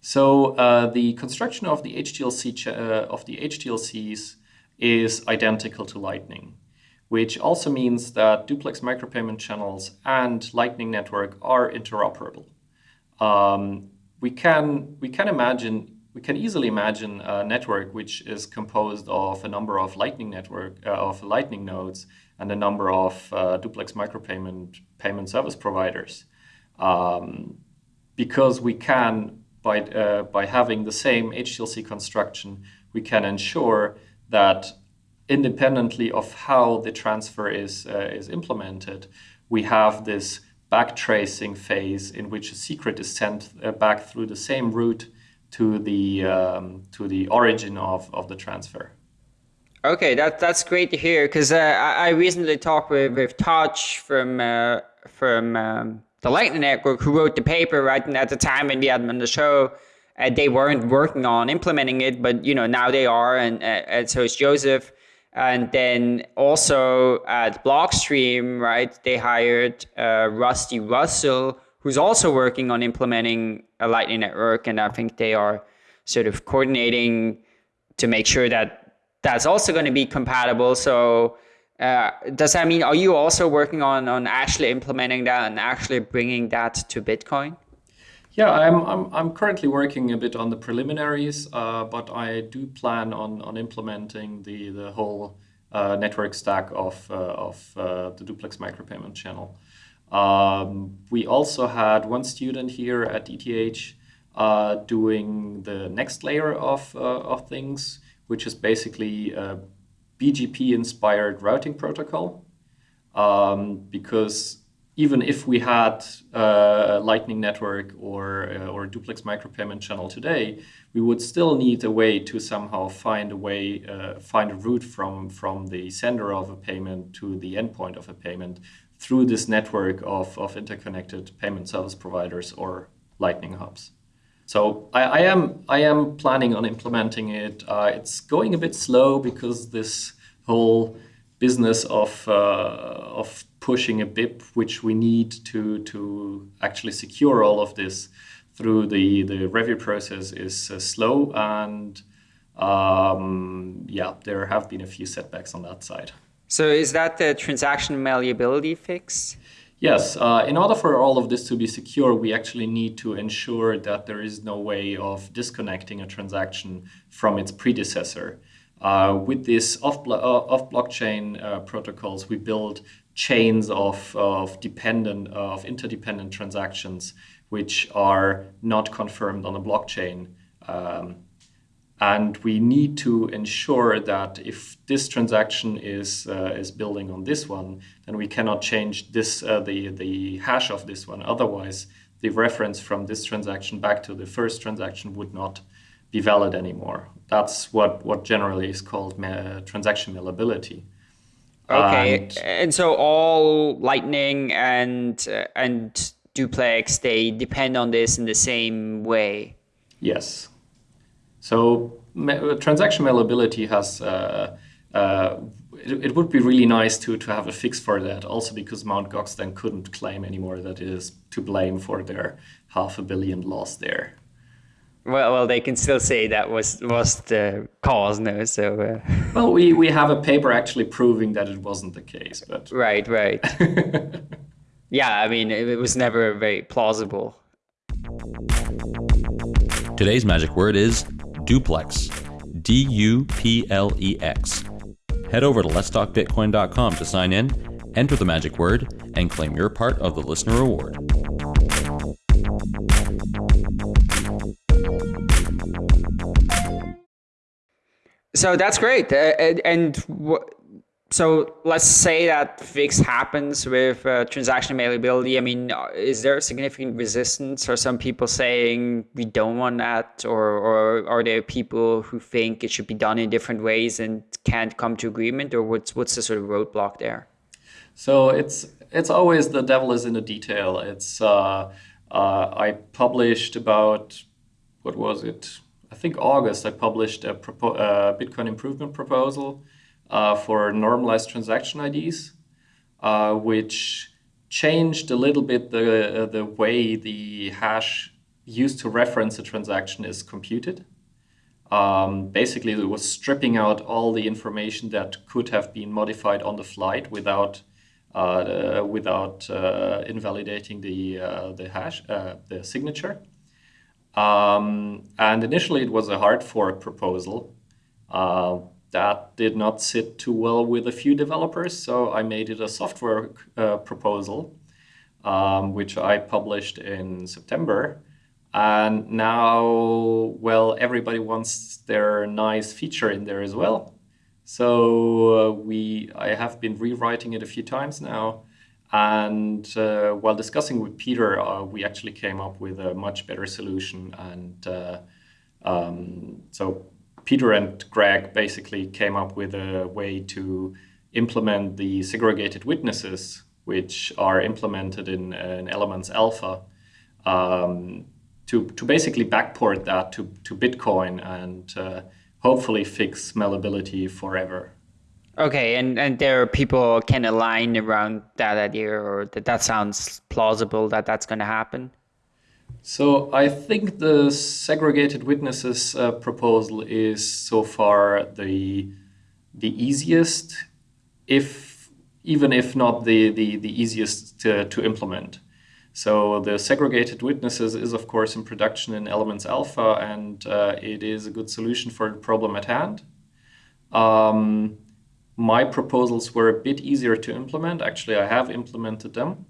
[SPEAKER 4] So uh, the construction of the HTLC uh, of the HTLCs is identical to Lightning, which also means that duplex micropayment channels and Lightning Network are interoperable. Um, we can we can imagine we can easily imagine a network which is composed of a number of Lightning network uh, of Lightning nodes and a number of uh, duplex micropayment payment service providers, um, because we can by uh, by having the same HTLC construction, we can ensure that independently of how the transfer is uh, is implemented, we have this backtracing phase in which a secret is sent uh, back through the same route to the um, to the origin of, of the transfer.
[SPEAKER 2] Okay, that that's great to hear because uh, I, I, recently talked with with Tadge from uh, from um, the Lightning Network who wrote the paper right and at the time when we had them on the show. Uh, they weren't working on implementing it, but you know now they are, and, uh, and so is Joseph. And then also at Blockstream, right? They hired uh, Rusty Russell, who's also working on implementing a Lightning Network, and I think they are sort of coordinating to make sure that that's also going to be compatible. So uh, does that mean are you also working on on actually implementing that and actually bringing that to Bitcoin?
[SPEAKER 4] Yeah, I'm I'm, I'm currently working a bit on the preliminaries, uh, but I do plan on on implementing the the whole uh, network stack of uh, of uh, the duplex micropayment channel. Um, we also had one student here at ETH uh, doing the next layer of, uh, of things, which is basically a BGP-inspired routing protocol. Um, because even if we had uh, a Lightning Network or, uh, or a duplex micropayment channel today, we would still need a way to somehow find a way, uh, find a route from, from the sender of a payment to the endpoint of a payment through this network of, of interconnected payment service providers or Lightning hubs. So I, I am I am planning on implementing it. Uh, it's going a bit slow because this whole business of uh, of pushing a BIP, which we need to to actually secure all of this through the the review process, is uh, slow and um, yeah, there have been a few setbacks on that side.
[SPEAKER 2] So is that the transaction malleability fix?
[SPEAKER 4] Yes. Uh, in order for all of this to be secure, we actually need to ensure that there is no way of disconnecting a transaction from its predecessor. Uh, with these off, uh, off blockchain uh, protocols, we build chains of, of dependent, of interdependent transactions, which are not confirmed on the blockchain. Um, and we need to ensure that if this transaction is uh, is building on this one, then we cannot change this uh, the the hash of this one. Otherwise, the reference from this transaction back to the first transaction would not be valid anymore. That's what what generally is called ma transaction malleability.
[SPEAKER 2] Okay, and, and, so all Lightning and uh, and duplex they depend on this in the same way.
[SPEAKER 4] Yes. So transaction malleability has, uh, uh, it, it, would be really nice to, to have a fix for that, also because Mt. Gox then couldn't claim anymore that it is to blame for their half a billion loss there.
[SPEAKER 2] Well, well, they can still say that was was the cause, no? So. Uh...
[SPEAKER 4] Well, we we have a paper actually proving that it wasn't the case, but.
[SPEAKER 2] Right, right. yeah, I mean, it, it was never very plausible.
[SPEAKER 1] Today's magic word is duplex. D U P L E X. Head over to letstalkbitcoin.com to sign in, enter the magic word, and claim your part of the listener reward.
[SPEAKER 2] So that's great. Uh, and, and w- so let's say that fix happens with uh, transaction malleability. I mean, uh, is there significant resistance? Are some people saying we don't want that, or or are there people who think it should be done in different ways and can't come to agreement, or what's what's the sort of roadblock there?
[SPEAKER 4] So it's it's always the devil is in the detail. It's uh, uh, I published about what was it? I think August. I published a uh, Bitcoin improvement proposal uh, for normalized transaction IDs, uh, which changed a little bit the, uh, the way the hash used to reference a transaction is computed. Um, basically, it was stripping out all the information that could have been modified on the flight without uh, without uh, invalidating the uh, the hash the signature. Um, and initially, it was a hard fork proposal that did not sit too well with a few developers, so I made it a soft fork uh, proposal, um, which I published in September. And now, well, everybody wants their nice feature in there as well. So uh, we, I have been rewriting it a few times now. And uh, while discussing with Pieter, uh, we actually came up with a much better solution. And uh, um, so Pieter and Greg basically came up with a way to implement the segregated witnesses, which are implemented in, in Elements Alpha, um, to, to basically backport that to, to Bitcoin and uh, hopefully fix malleability forever.
[SPEAKER 2] Okay, and, and there are people can align around that idea, or that that sounds plausible that that's going to happen.
[SPEAKER 4] So I think the segregated witnesses uh, proposal is so far the the easiest, if even if not the the, the easiest to, to implement. So the segregated witnesses is of course in production in Elements Alpha, and uh, it is a good solution for the problem at hand. Um, my proposals were a bit easier to implement. Actually, I have implemented them,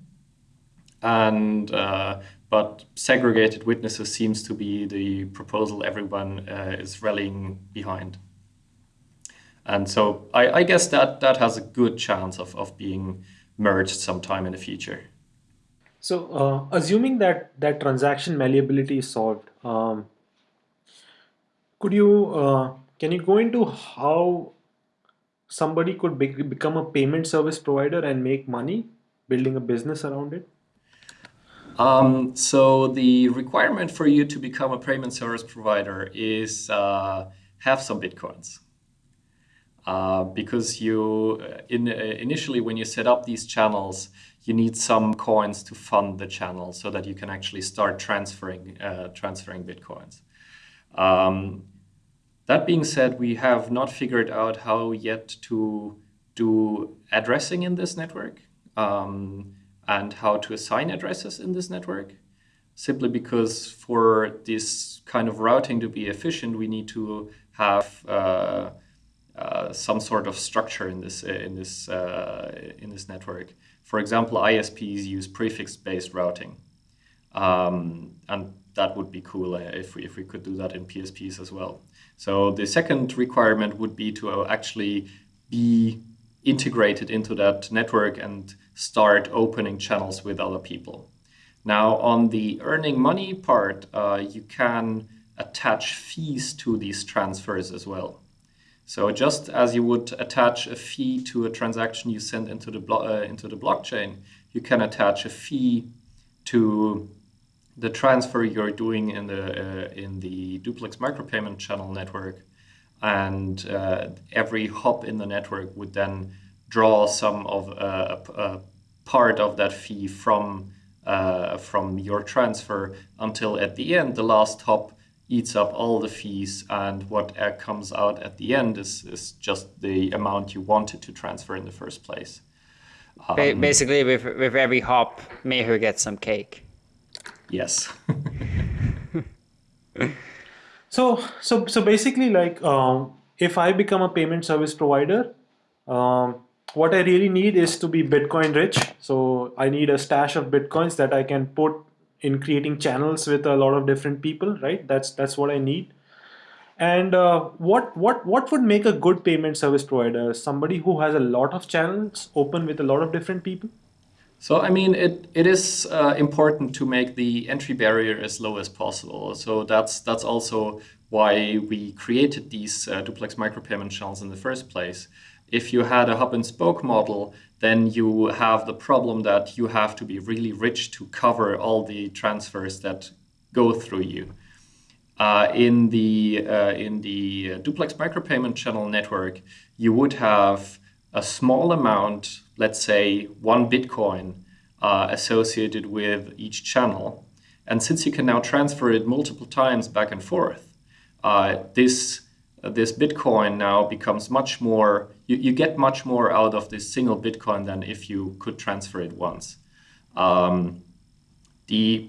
[SPEAKER 4] and uh, but segregated witnesses seems to be the proposal everyone uh, is rallying behind. And so I, I, guess that that has a good chance of, of being merged sometime in the future.
[SPEAKER 3] So uh, assuming that that transaction malleability is solved, um, could you uh, can you go into how somebody could be, become a payment service provider and make money building a business around it?
[SPEAKER 4] Um, so the requirement for you to become a payment service provider is uh, have some bitcoins. Uh, because you uh, in, uh, initially when you set up these channels, you need some coins to fund the channel so that you can actually start transferring uh, transferring bitcoins. Um, that being said, we have not figured out how yet to do addressing in this network. Um, and how to assign addresses in this network. Simply because for this kind of routing to be efficient, we need to have uh, uh, some sort of structure in this in this uh, in this network. For example, ISPs use prefix-based routing, um, and that would be cool if we if we could do that in PSPs as well. So the second requirement would be to actually be integrated into that network and start opening channels with other people. Now, on the earning money part, uh, you can attach fees to these transfers as well. So just as you would attach a fee to a transaction you send into the, uh, into the blockchain, you can attach a fee to the transfer you're doing in the, uh, in the duplex micropayment channel network and uh, every hop in the network would then draw some of uh, a, a part of that fee from uh, from your transfer until at the end the last hop eats up all the fees and what comes out at the end is, is just the amount you wanted to transfer in the first place.
[SPEAKER 2] Um, Basically, with, with every hop, Meher gets some cake.
[SPEAKER 4] Yes.
[SPEAKER 3] So, so, so basically, like, um, if I become a payment service provider, um, what I really need is to be Bitcoin rich. So I need a stash of Bitcoins that I can put in creating channels with a lot of different people, right? That's that's what I need. And uh, what what what would make a good payment service provider? Somebody who has a lot of channels open with a lot of different people.
[SPEAKER 4] So I mean, it it is uh, important to make the entry barrier as low as possible. So that's that's also why we created these uh, duplex micropayment channels in the first place. If you had a hub and spoke model, then you have the problem that you have to be really rich to cover all the transfers that go through you. Uh, in the uh, in the duplex micropayment channel network, you would have a small amount, let's say one Bitcoin, uh, associated with each channel. And since you can now transfer it multiple times back and forth, uh, this this Bitcoin now becomes much more, you, you get much more out of this single Bitcoin than if you could transfer it once. Um, the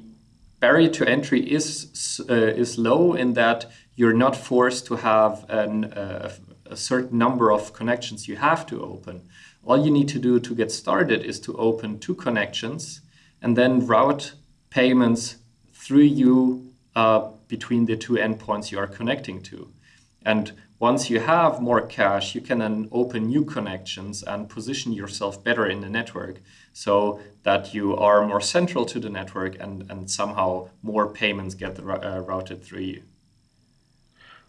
[SPEAKER 4] barrier to entry is, uh, is low in that you're not forced to have an, uh, a certain number of connections you have to open. All you need to do to get started is to open two connections and then route payments through you uh, between the two endpoints you are connecting to. And once you have more cash, you can then open new connections and position yourself better in the network so that you are more central to the network and, and somehow more payments get uh, routed through you.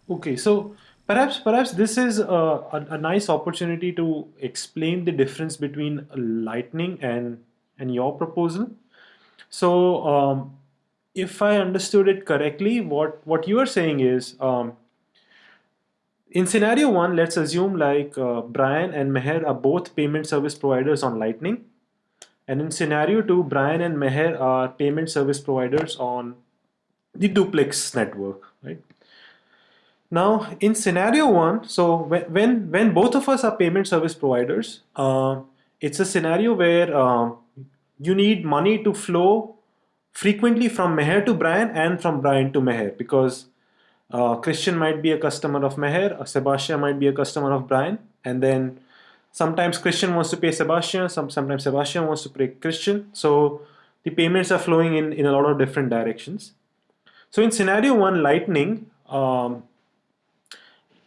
[SPEAKER 3] Okay, so perhaps perhaps this is a, a, a, nice opportunity to explain the difference between Lightning and and your proposal. So um, if I understood it correctly, what what you are saying is um, in scenario one, let's assume like uh, Brian and Meher are both payment service providers on Lightning. And in scenario two, Brian and Meher are payment service providers on the duplex network? Now in scenario one, so when, when both of us are payment service providers, uh, it's a scenario where uh, you need money to flow frequently from Meher to Brian and from Brian to Meher because uh, Christian might be a customer of Meher, Sebastian might be a customer of Brian, and then sometimes Christian wants to pay Sebastian, some, sometimes Sebastian wants to pay Christian. So the payments are flowing in, in a lot of different directions. So in scenario one, Lightning, um,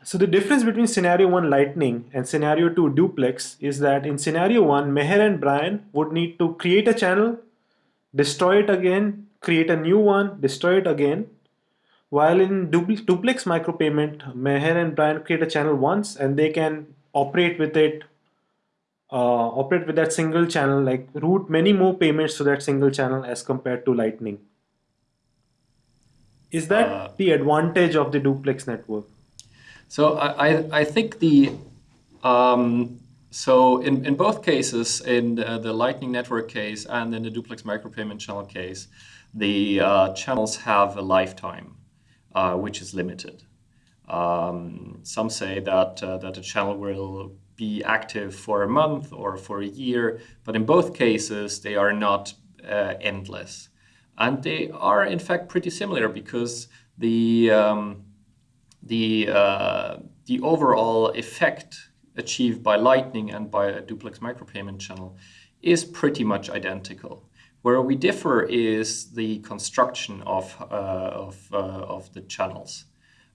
[SPEAKER 3] so the difference between scenario one Lightning and scenario two Duplex is that in scenario one, Meher and Brian would need to create a channel, destroy it again, create a new one, destroy it again, while in duplex micropayment, Meher and Brian create a channel once and they can operate with it, uh, operate with that single channel, like route many more payments to that single channel as compared to Lightning. Is that uh, the advantage of the duplex network?
[SPEAKER 4] So I, I think the um, so in, in both cases, in the, the, Lightning Network case and in the duplex micropayment channel case, the uh, channels have a lifetime uh, which is limited. Um, some say that uh, that a channel will be active for a month or for a year, but in both cases they are not uh, endless, and they are in fact pretty similar because the um, the uh, the overall effect achieved by Lightning and by a duplex micropayment channel is pretty much identical. Where we differ is the construction of, uh, of, uh, of the channels.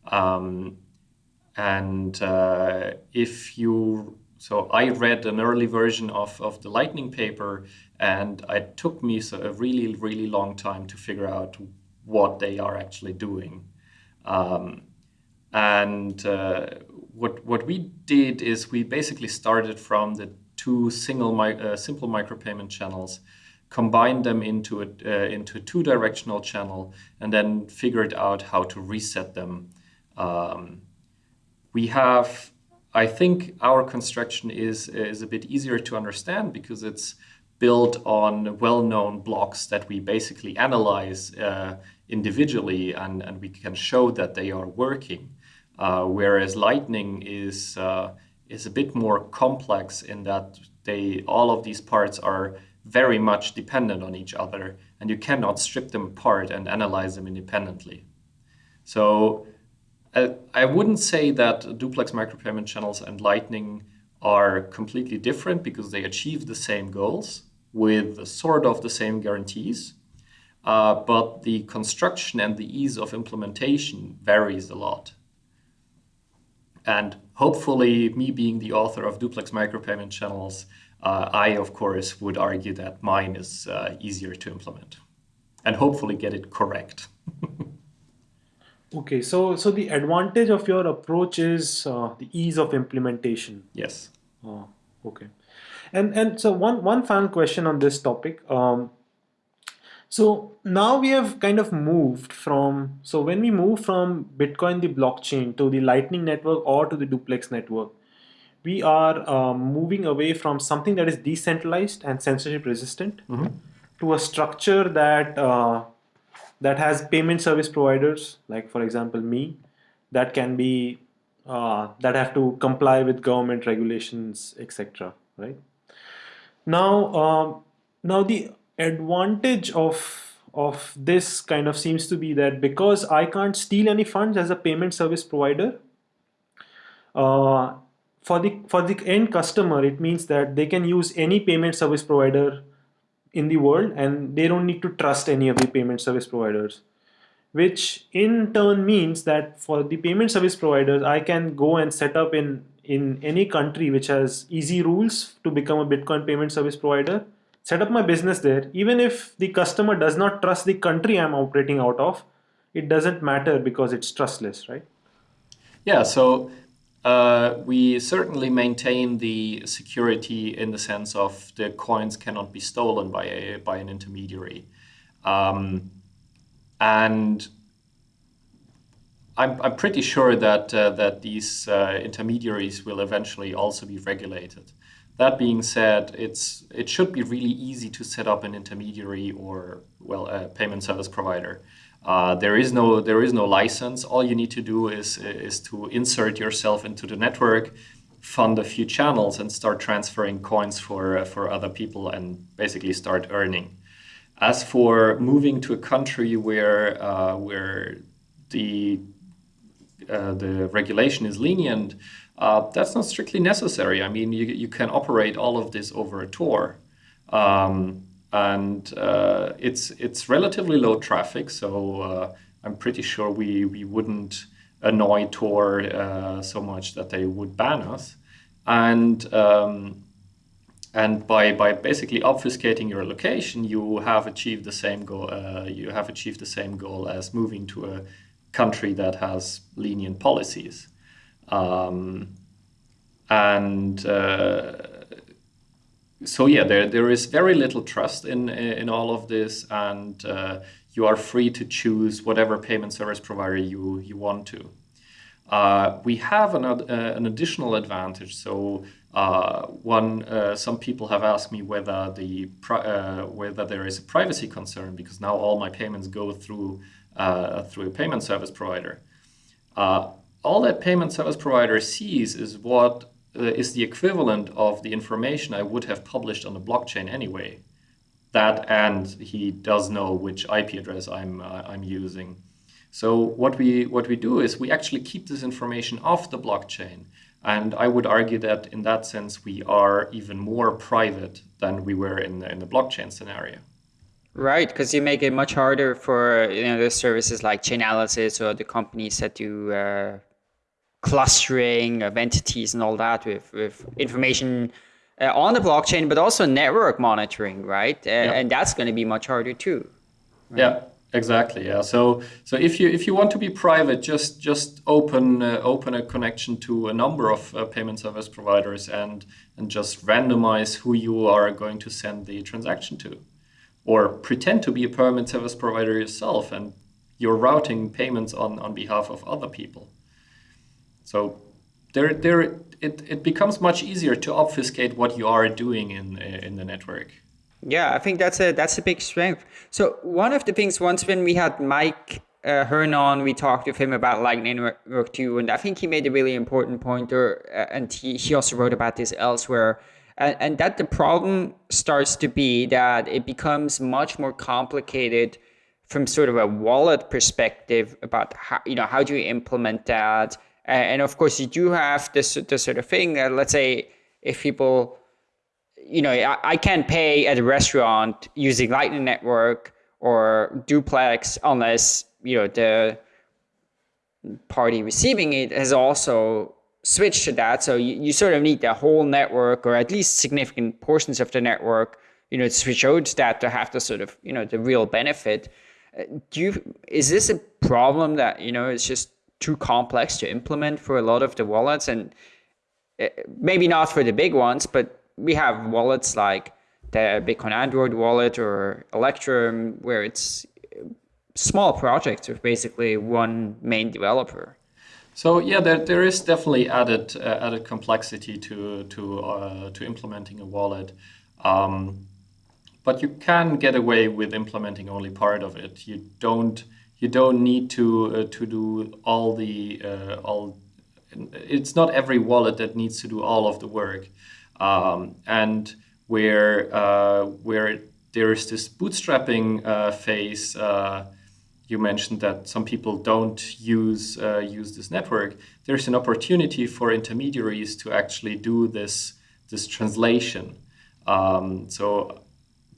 [SPEAKER 4] Um, and uh, if you, so I read an early version of, of the Lightning paper, and it took me so a really, really long time to figure out what they are actually doing. Um, and uh, what what we did is we basically started from the two single mi uh, simple micropayment channels combined them into a, uh, into a two-directional channel, and then figured out how to reset them. Um, we have, I think, our construction is is a bit easier to understand because it's built on well-known blocks that we basically analyze uh, individually, and and we can show that they are working. Uh, whereas Lightning is uh, is a bit more complex in that they all of these parts are very much dependent on each other and you cannot strip them apart and analyze them independently. So uh, I wouldn't say that duplex micropayment channels and Lightning are completely different because they achieve the same goals with sort of the same guarantees. Uh, but the construction and the ease of implementation varies a lot. And hopefully, me being the author of duplex micropayment channels, uh, I, of course, would argue that mine is uh, easier to implement and hopefully get it correct.
[SPEAKER 3] okay, so so the advantage of your approach is uh, the ease of implementation.
[SPEAKER 4] Yes.
[SPEAKER 3] Oh, okay. And and so one one final question on this topic. Um, so now we have kind of moved from, so when we move from Bitcoin, the blockchain to the Lightning Network or to the duplex network, we are um, moving away from something that is decentralized and censorship resistant mm -hmm. to a structure that uh, that has payment service providers, like for example me, that can be uh, that have to comply with government regulations, etc. Right now, um, now the advantage of of this kind of seems to be that because I can't steal any funds as a payment service provider, uh, for the for the end customer, it means that they can use any payment service provider in the world and they don't need to trust any of the payment service providers which in turn means that for the payment service providers I can go and set up in in any country which has easy rules to become a Bitcoin payment service provider set up my business there, even if the customer does not trust the country I'm operating out of, it doesn't matter because it's trustless, right?
[SPEAKER 4] Yeah, so uh, we certainly maintain the security in the sense of the coins cannot be stolen by a by an intermediary, um, and I'm I'm pretty sure that uh, that these uh, intermediaries will eventually also be regulated. That being said, it's it should be really easy to set up an intermediary or well a payment service provider. Uh, there is no there is no license. All you need to do is is to insert yourself into the network, fund a few channels, and start transferring coins for uh, for other people, and basically start earning. As for moving to a country where uh, where the uh, the regulation is lenient, uh, that's not strictly necessary. I mean, you, you can operate all of this over a Tor. Um, and uh, it's it's relatively low traffic, so uh, I'm pretty sure we, we wouldn't annoy Tor uh, so much that they would ban us. And um, and by, by basically obfuscating your location, you have achieved the same goal. Uh, you have achieved the same goal as moving to a country that has lenient policies. Um, and uh, so yeah, there there is very little trust in in all of this, and uh, you are free to choose whatever payment service provider you you want to. Uh, we have an, uh, an additional advantage. So uh, one, uh, some people have asked me whether the whether there is a privacy concern because now all my payments go through through a payment service provider all that payment service provider sees is what uh, is the equivalent of the information I would have published on the blockchain anyway. That and he does know which IP address I'm uh, I'm using. So what we what we do is we actually keep this information off the blockchain, and I would argue that in that sense we are even more private than we were in the, in the blockchain scenario.
[SPEAKER 2] Right, because you make it much harder for you know the services like Chainalysis or the companies that do uh, clustering of entities and all that with, with information uh, on the blockchain, but also network monitoring, right? Uh, yeah. And that's going to be much harder too.
[SPEAKER 4] Right? Yeah, exactly. Yeah. So so if you if you want to be private, just just open uh, open a connection to a number of uh, payment service providers and and just randomize who you are going to send the transaction to, or pretend to be a payment service provider yourself and you're routing payments on on behalf of other people. So there, there, it, it becomes much easier to obfuscate what you are doing in, in the network.
[SPEAKER 2] Yeah, I think that's a that's a big strength. So one of the things once when we had Mike uh, Hearn on, we talked with him about Lightning Network 2, and I think he made a really important point, or, uh, and he, he also wrote about this elsewhere, and, and that the problem starts to be that it becomes much more complicated from sort of a wallet perspective about how you know how do you implement that and of course you do have this this sort of thing uh, let's say if people you know I, I can't pay at a restaurant using lightning network or duplex unless you know the party receiving it has also switched to that. So you, you sort of need the whole network or at least significant portions of the network you know to switch out to that to have the sort of you know the real benefit. Do you is this a problem that you know it's just too complex to implement for a lot of the wallets and eh, maybe not for the big ones but we have wallets like the bitcoin android wallet or electrum where it's small projects with basically one main developer
[SPEAKER 4] so yeah, there, there is definitely added uh, added complexity to to uh, to implementing a wallet. Um, but you can get away with implementing only part of it. You don't you don't need to uh, to do all the uh, all. It's not every wallet that needs to do all of the work, um, and where uh, where there is this bootstrapping uh, phase. Uh, you mentioned that some people don't use uh, use this network. There's an opportunity for intermediaries to actually do this this translation. Um, so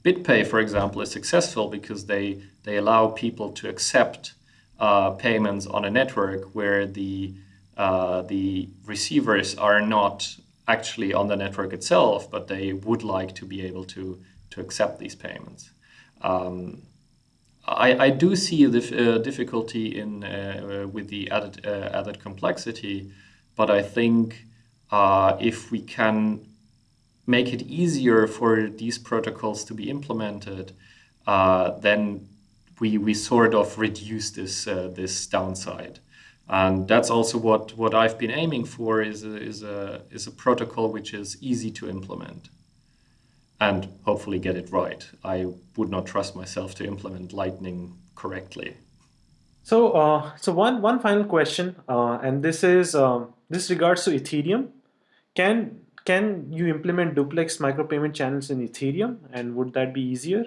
[SPEAKER 4] BitPay, for example, is successful because they, they allow people to accept uh, payments on a network where the, uh, the receivers are not actually on the network itself, but they would like to be able to, to accept these payments. Um, I, I do see the uh, difficulty in uh, with the added uh, added complexity, but I think uh, if we can make it easier for these protocols to be implemented, uh, then we, we sort of reduce this, uh, this downside. And that's also what, what I've been aiming for is a, is, a, is a protocol which is easy to implement and hopefully get it right. I would not trust myself to implement Lightning correctly.
[SPEAKER 3] So, uh, so one, one final question, uh, and this is um, this regards to Ethereum. Can can you implement duplex micropayment channels in Ethereum and would that be easier?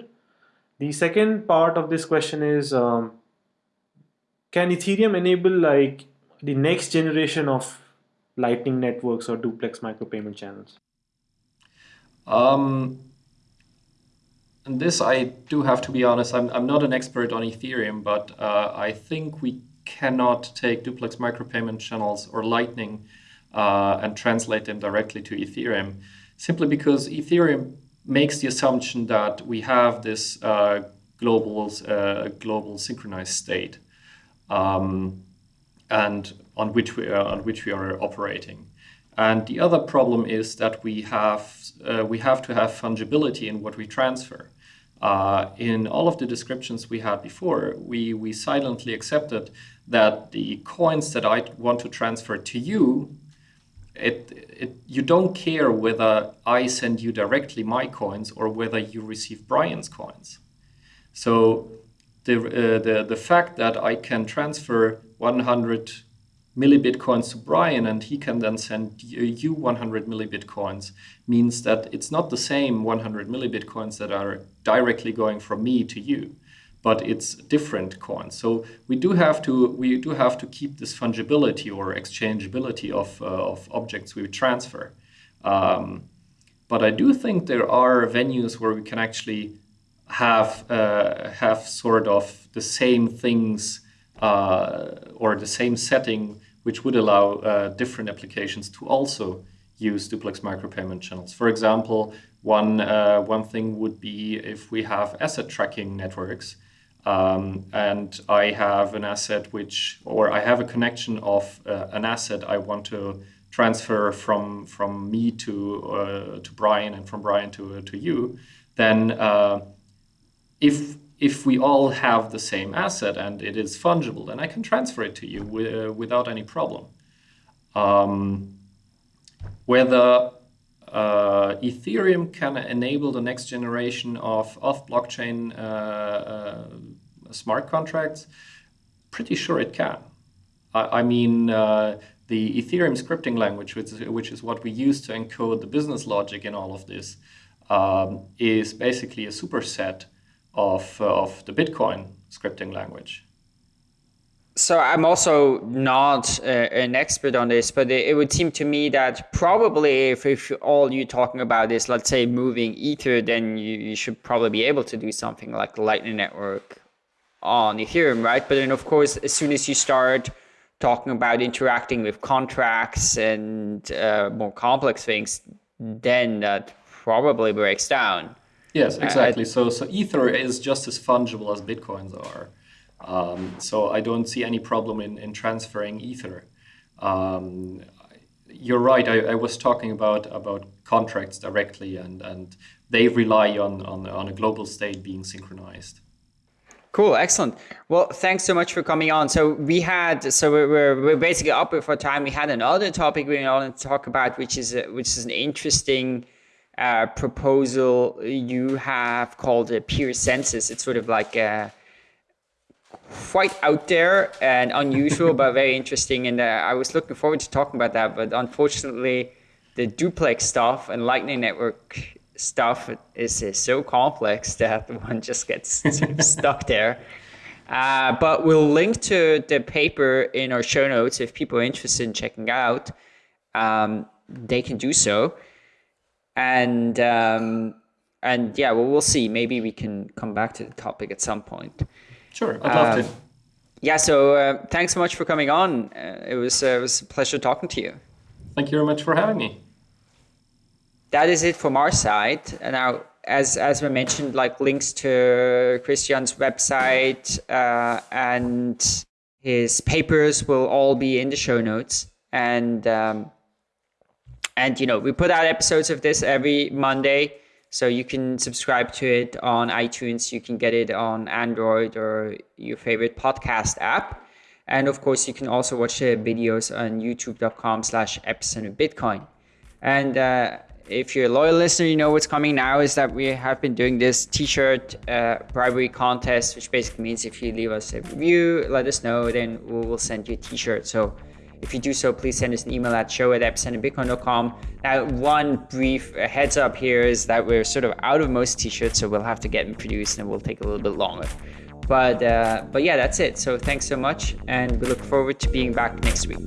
[SPEAKER 3] The second part of this question is, um, can Ethereum enable like the next generation of lightning networks or duplex micropayment channels?
[SPEAKER 4] Um, this I do have to be honest, I'm, I'm not an expert on Ethereum, but uh, I think we cannot take duplex micropayment channels or lightning uh, and translate them directly to Ethereum, simply because Ethereum makes the assumption that we have this uh, global, uh, global synchronized state um, and on which, we are, on which we are operating. And the other problem is that we have, uh, we have to have fungibility in what we transfer. Uh, in all of the descriptions we had before, we, we silently accepted that the coins that I want to transfer to you it, it, you don't care whether I send you directly my coins or whether you receive Brian's coins. So the, uh, the, the fact that I can transfer 100 millibitcoins to Brian and he can then send you 100 millibitcoins means that it's not the same 100 millibitcoins that are directly going from me to you but it's different coins. So we do have to we do have to keep this fungibility or exchangeability of, uh, of objects we transfer. Um, but I do think there are venues where we can actually have uh, have sort of the same things uh, or the same setting, which would allow uh, different applications to also use duplex micropayment channels. For example, one uh, one thing would be if we have asset tracking networks um, and I have an asset which, or I have a connection of uh, an asset I want to transfer from from me to uh, to Brian and from Brian to uh, to you, then uh, if if we all have the same asset and it is fungible, then I can transfer it to you uh, without any problem. Um, whether uh, Ethereum can enable the next generation of off-blockchain uh, uh, smart contracts. Pretty sure it can. I, I mean, uh, the Ethereum scripting language, which is, which is, what we use to encode the business logic in all of this, um, is basically a superset of, uh, of the Bitcoin scripting language.
[SPEAKER 2] So I'm also not uh, an expert on this, but it, it, would seem to me that probably if, if all you're talking about is, let's say, moving Ether, then you, you should probably be able to do something like the Lightning Network on Ethereum, right? But then, of course, as soon as you start talking about interacting with contracts and uh, more complex things, then that probably breaks down.
[SPEAKER 4] Yes, exactly. Uh, so, so Ether is just as fungible as Bitcoins are. Um, so I don't see any problem in, in transferring Ether. Um, you're right. I, I, was talking about about contracts directly, and, and they rely on, on, on a global state being synchronized.
[SPEAKER 2] Cool, excellent. Well, thanks so much for coming on. So we had, so we're, we're basically up for time. We had another topic we wanted to talk about, which is a, which is an interesting uh, proposal you have called a peer census. It's sort of like a quite out there and unusual, but very interesting. And uh, I was looking forward to talking about that. But unfortunately, the duplex stuff and Lightning Network stuff is, is so complex that one just gets stuck there. Uh, but we'll link to the paper in our show notes if people are interested in checking out. Um, they can do so, and um, and yeah, well, we'll see. Maybe we can come back to the topic at some point.
[SPEAKER 4] Sure, I'd love um, to.
[SPEAKER 2] Yeah, so uh, thanks so much for coming on. Uh, it was uh, it was a pleasure talking to you.
[SPEAKER 4] Thank you very much for having me.
[SPEAKER 2] That is it from our side. And now, as as we mentioned, like links to Christian's website uh, and his papers will all be in the show notes. And um, and you know we put out episodes of this every Monday. So you can subscribe to it on iTunes. You can get it on Android or your favorite podcast app. And of course, you can also watch the videos on youtube.com slash epicenter bitcoin. And uh, if you're a loyal listener, you know what's coming now is that we have been doing this t-shirt uh, bribery contest, which basically means if you leave us a review, let us know, then we will send you a t-shirt. So if you do so, please send us an email at show at epicenterbitcoin.com. Now, one brief heads up here is that we're sort of out of most t-shirts, so we'll have to get them produced and it will take a little bit longer. But, uh, but yeah, that's it. So thanks so much, and we look forward to being back next week.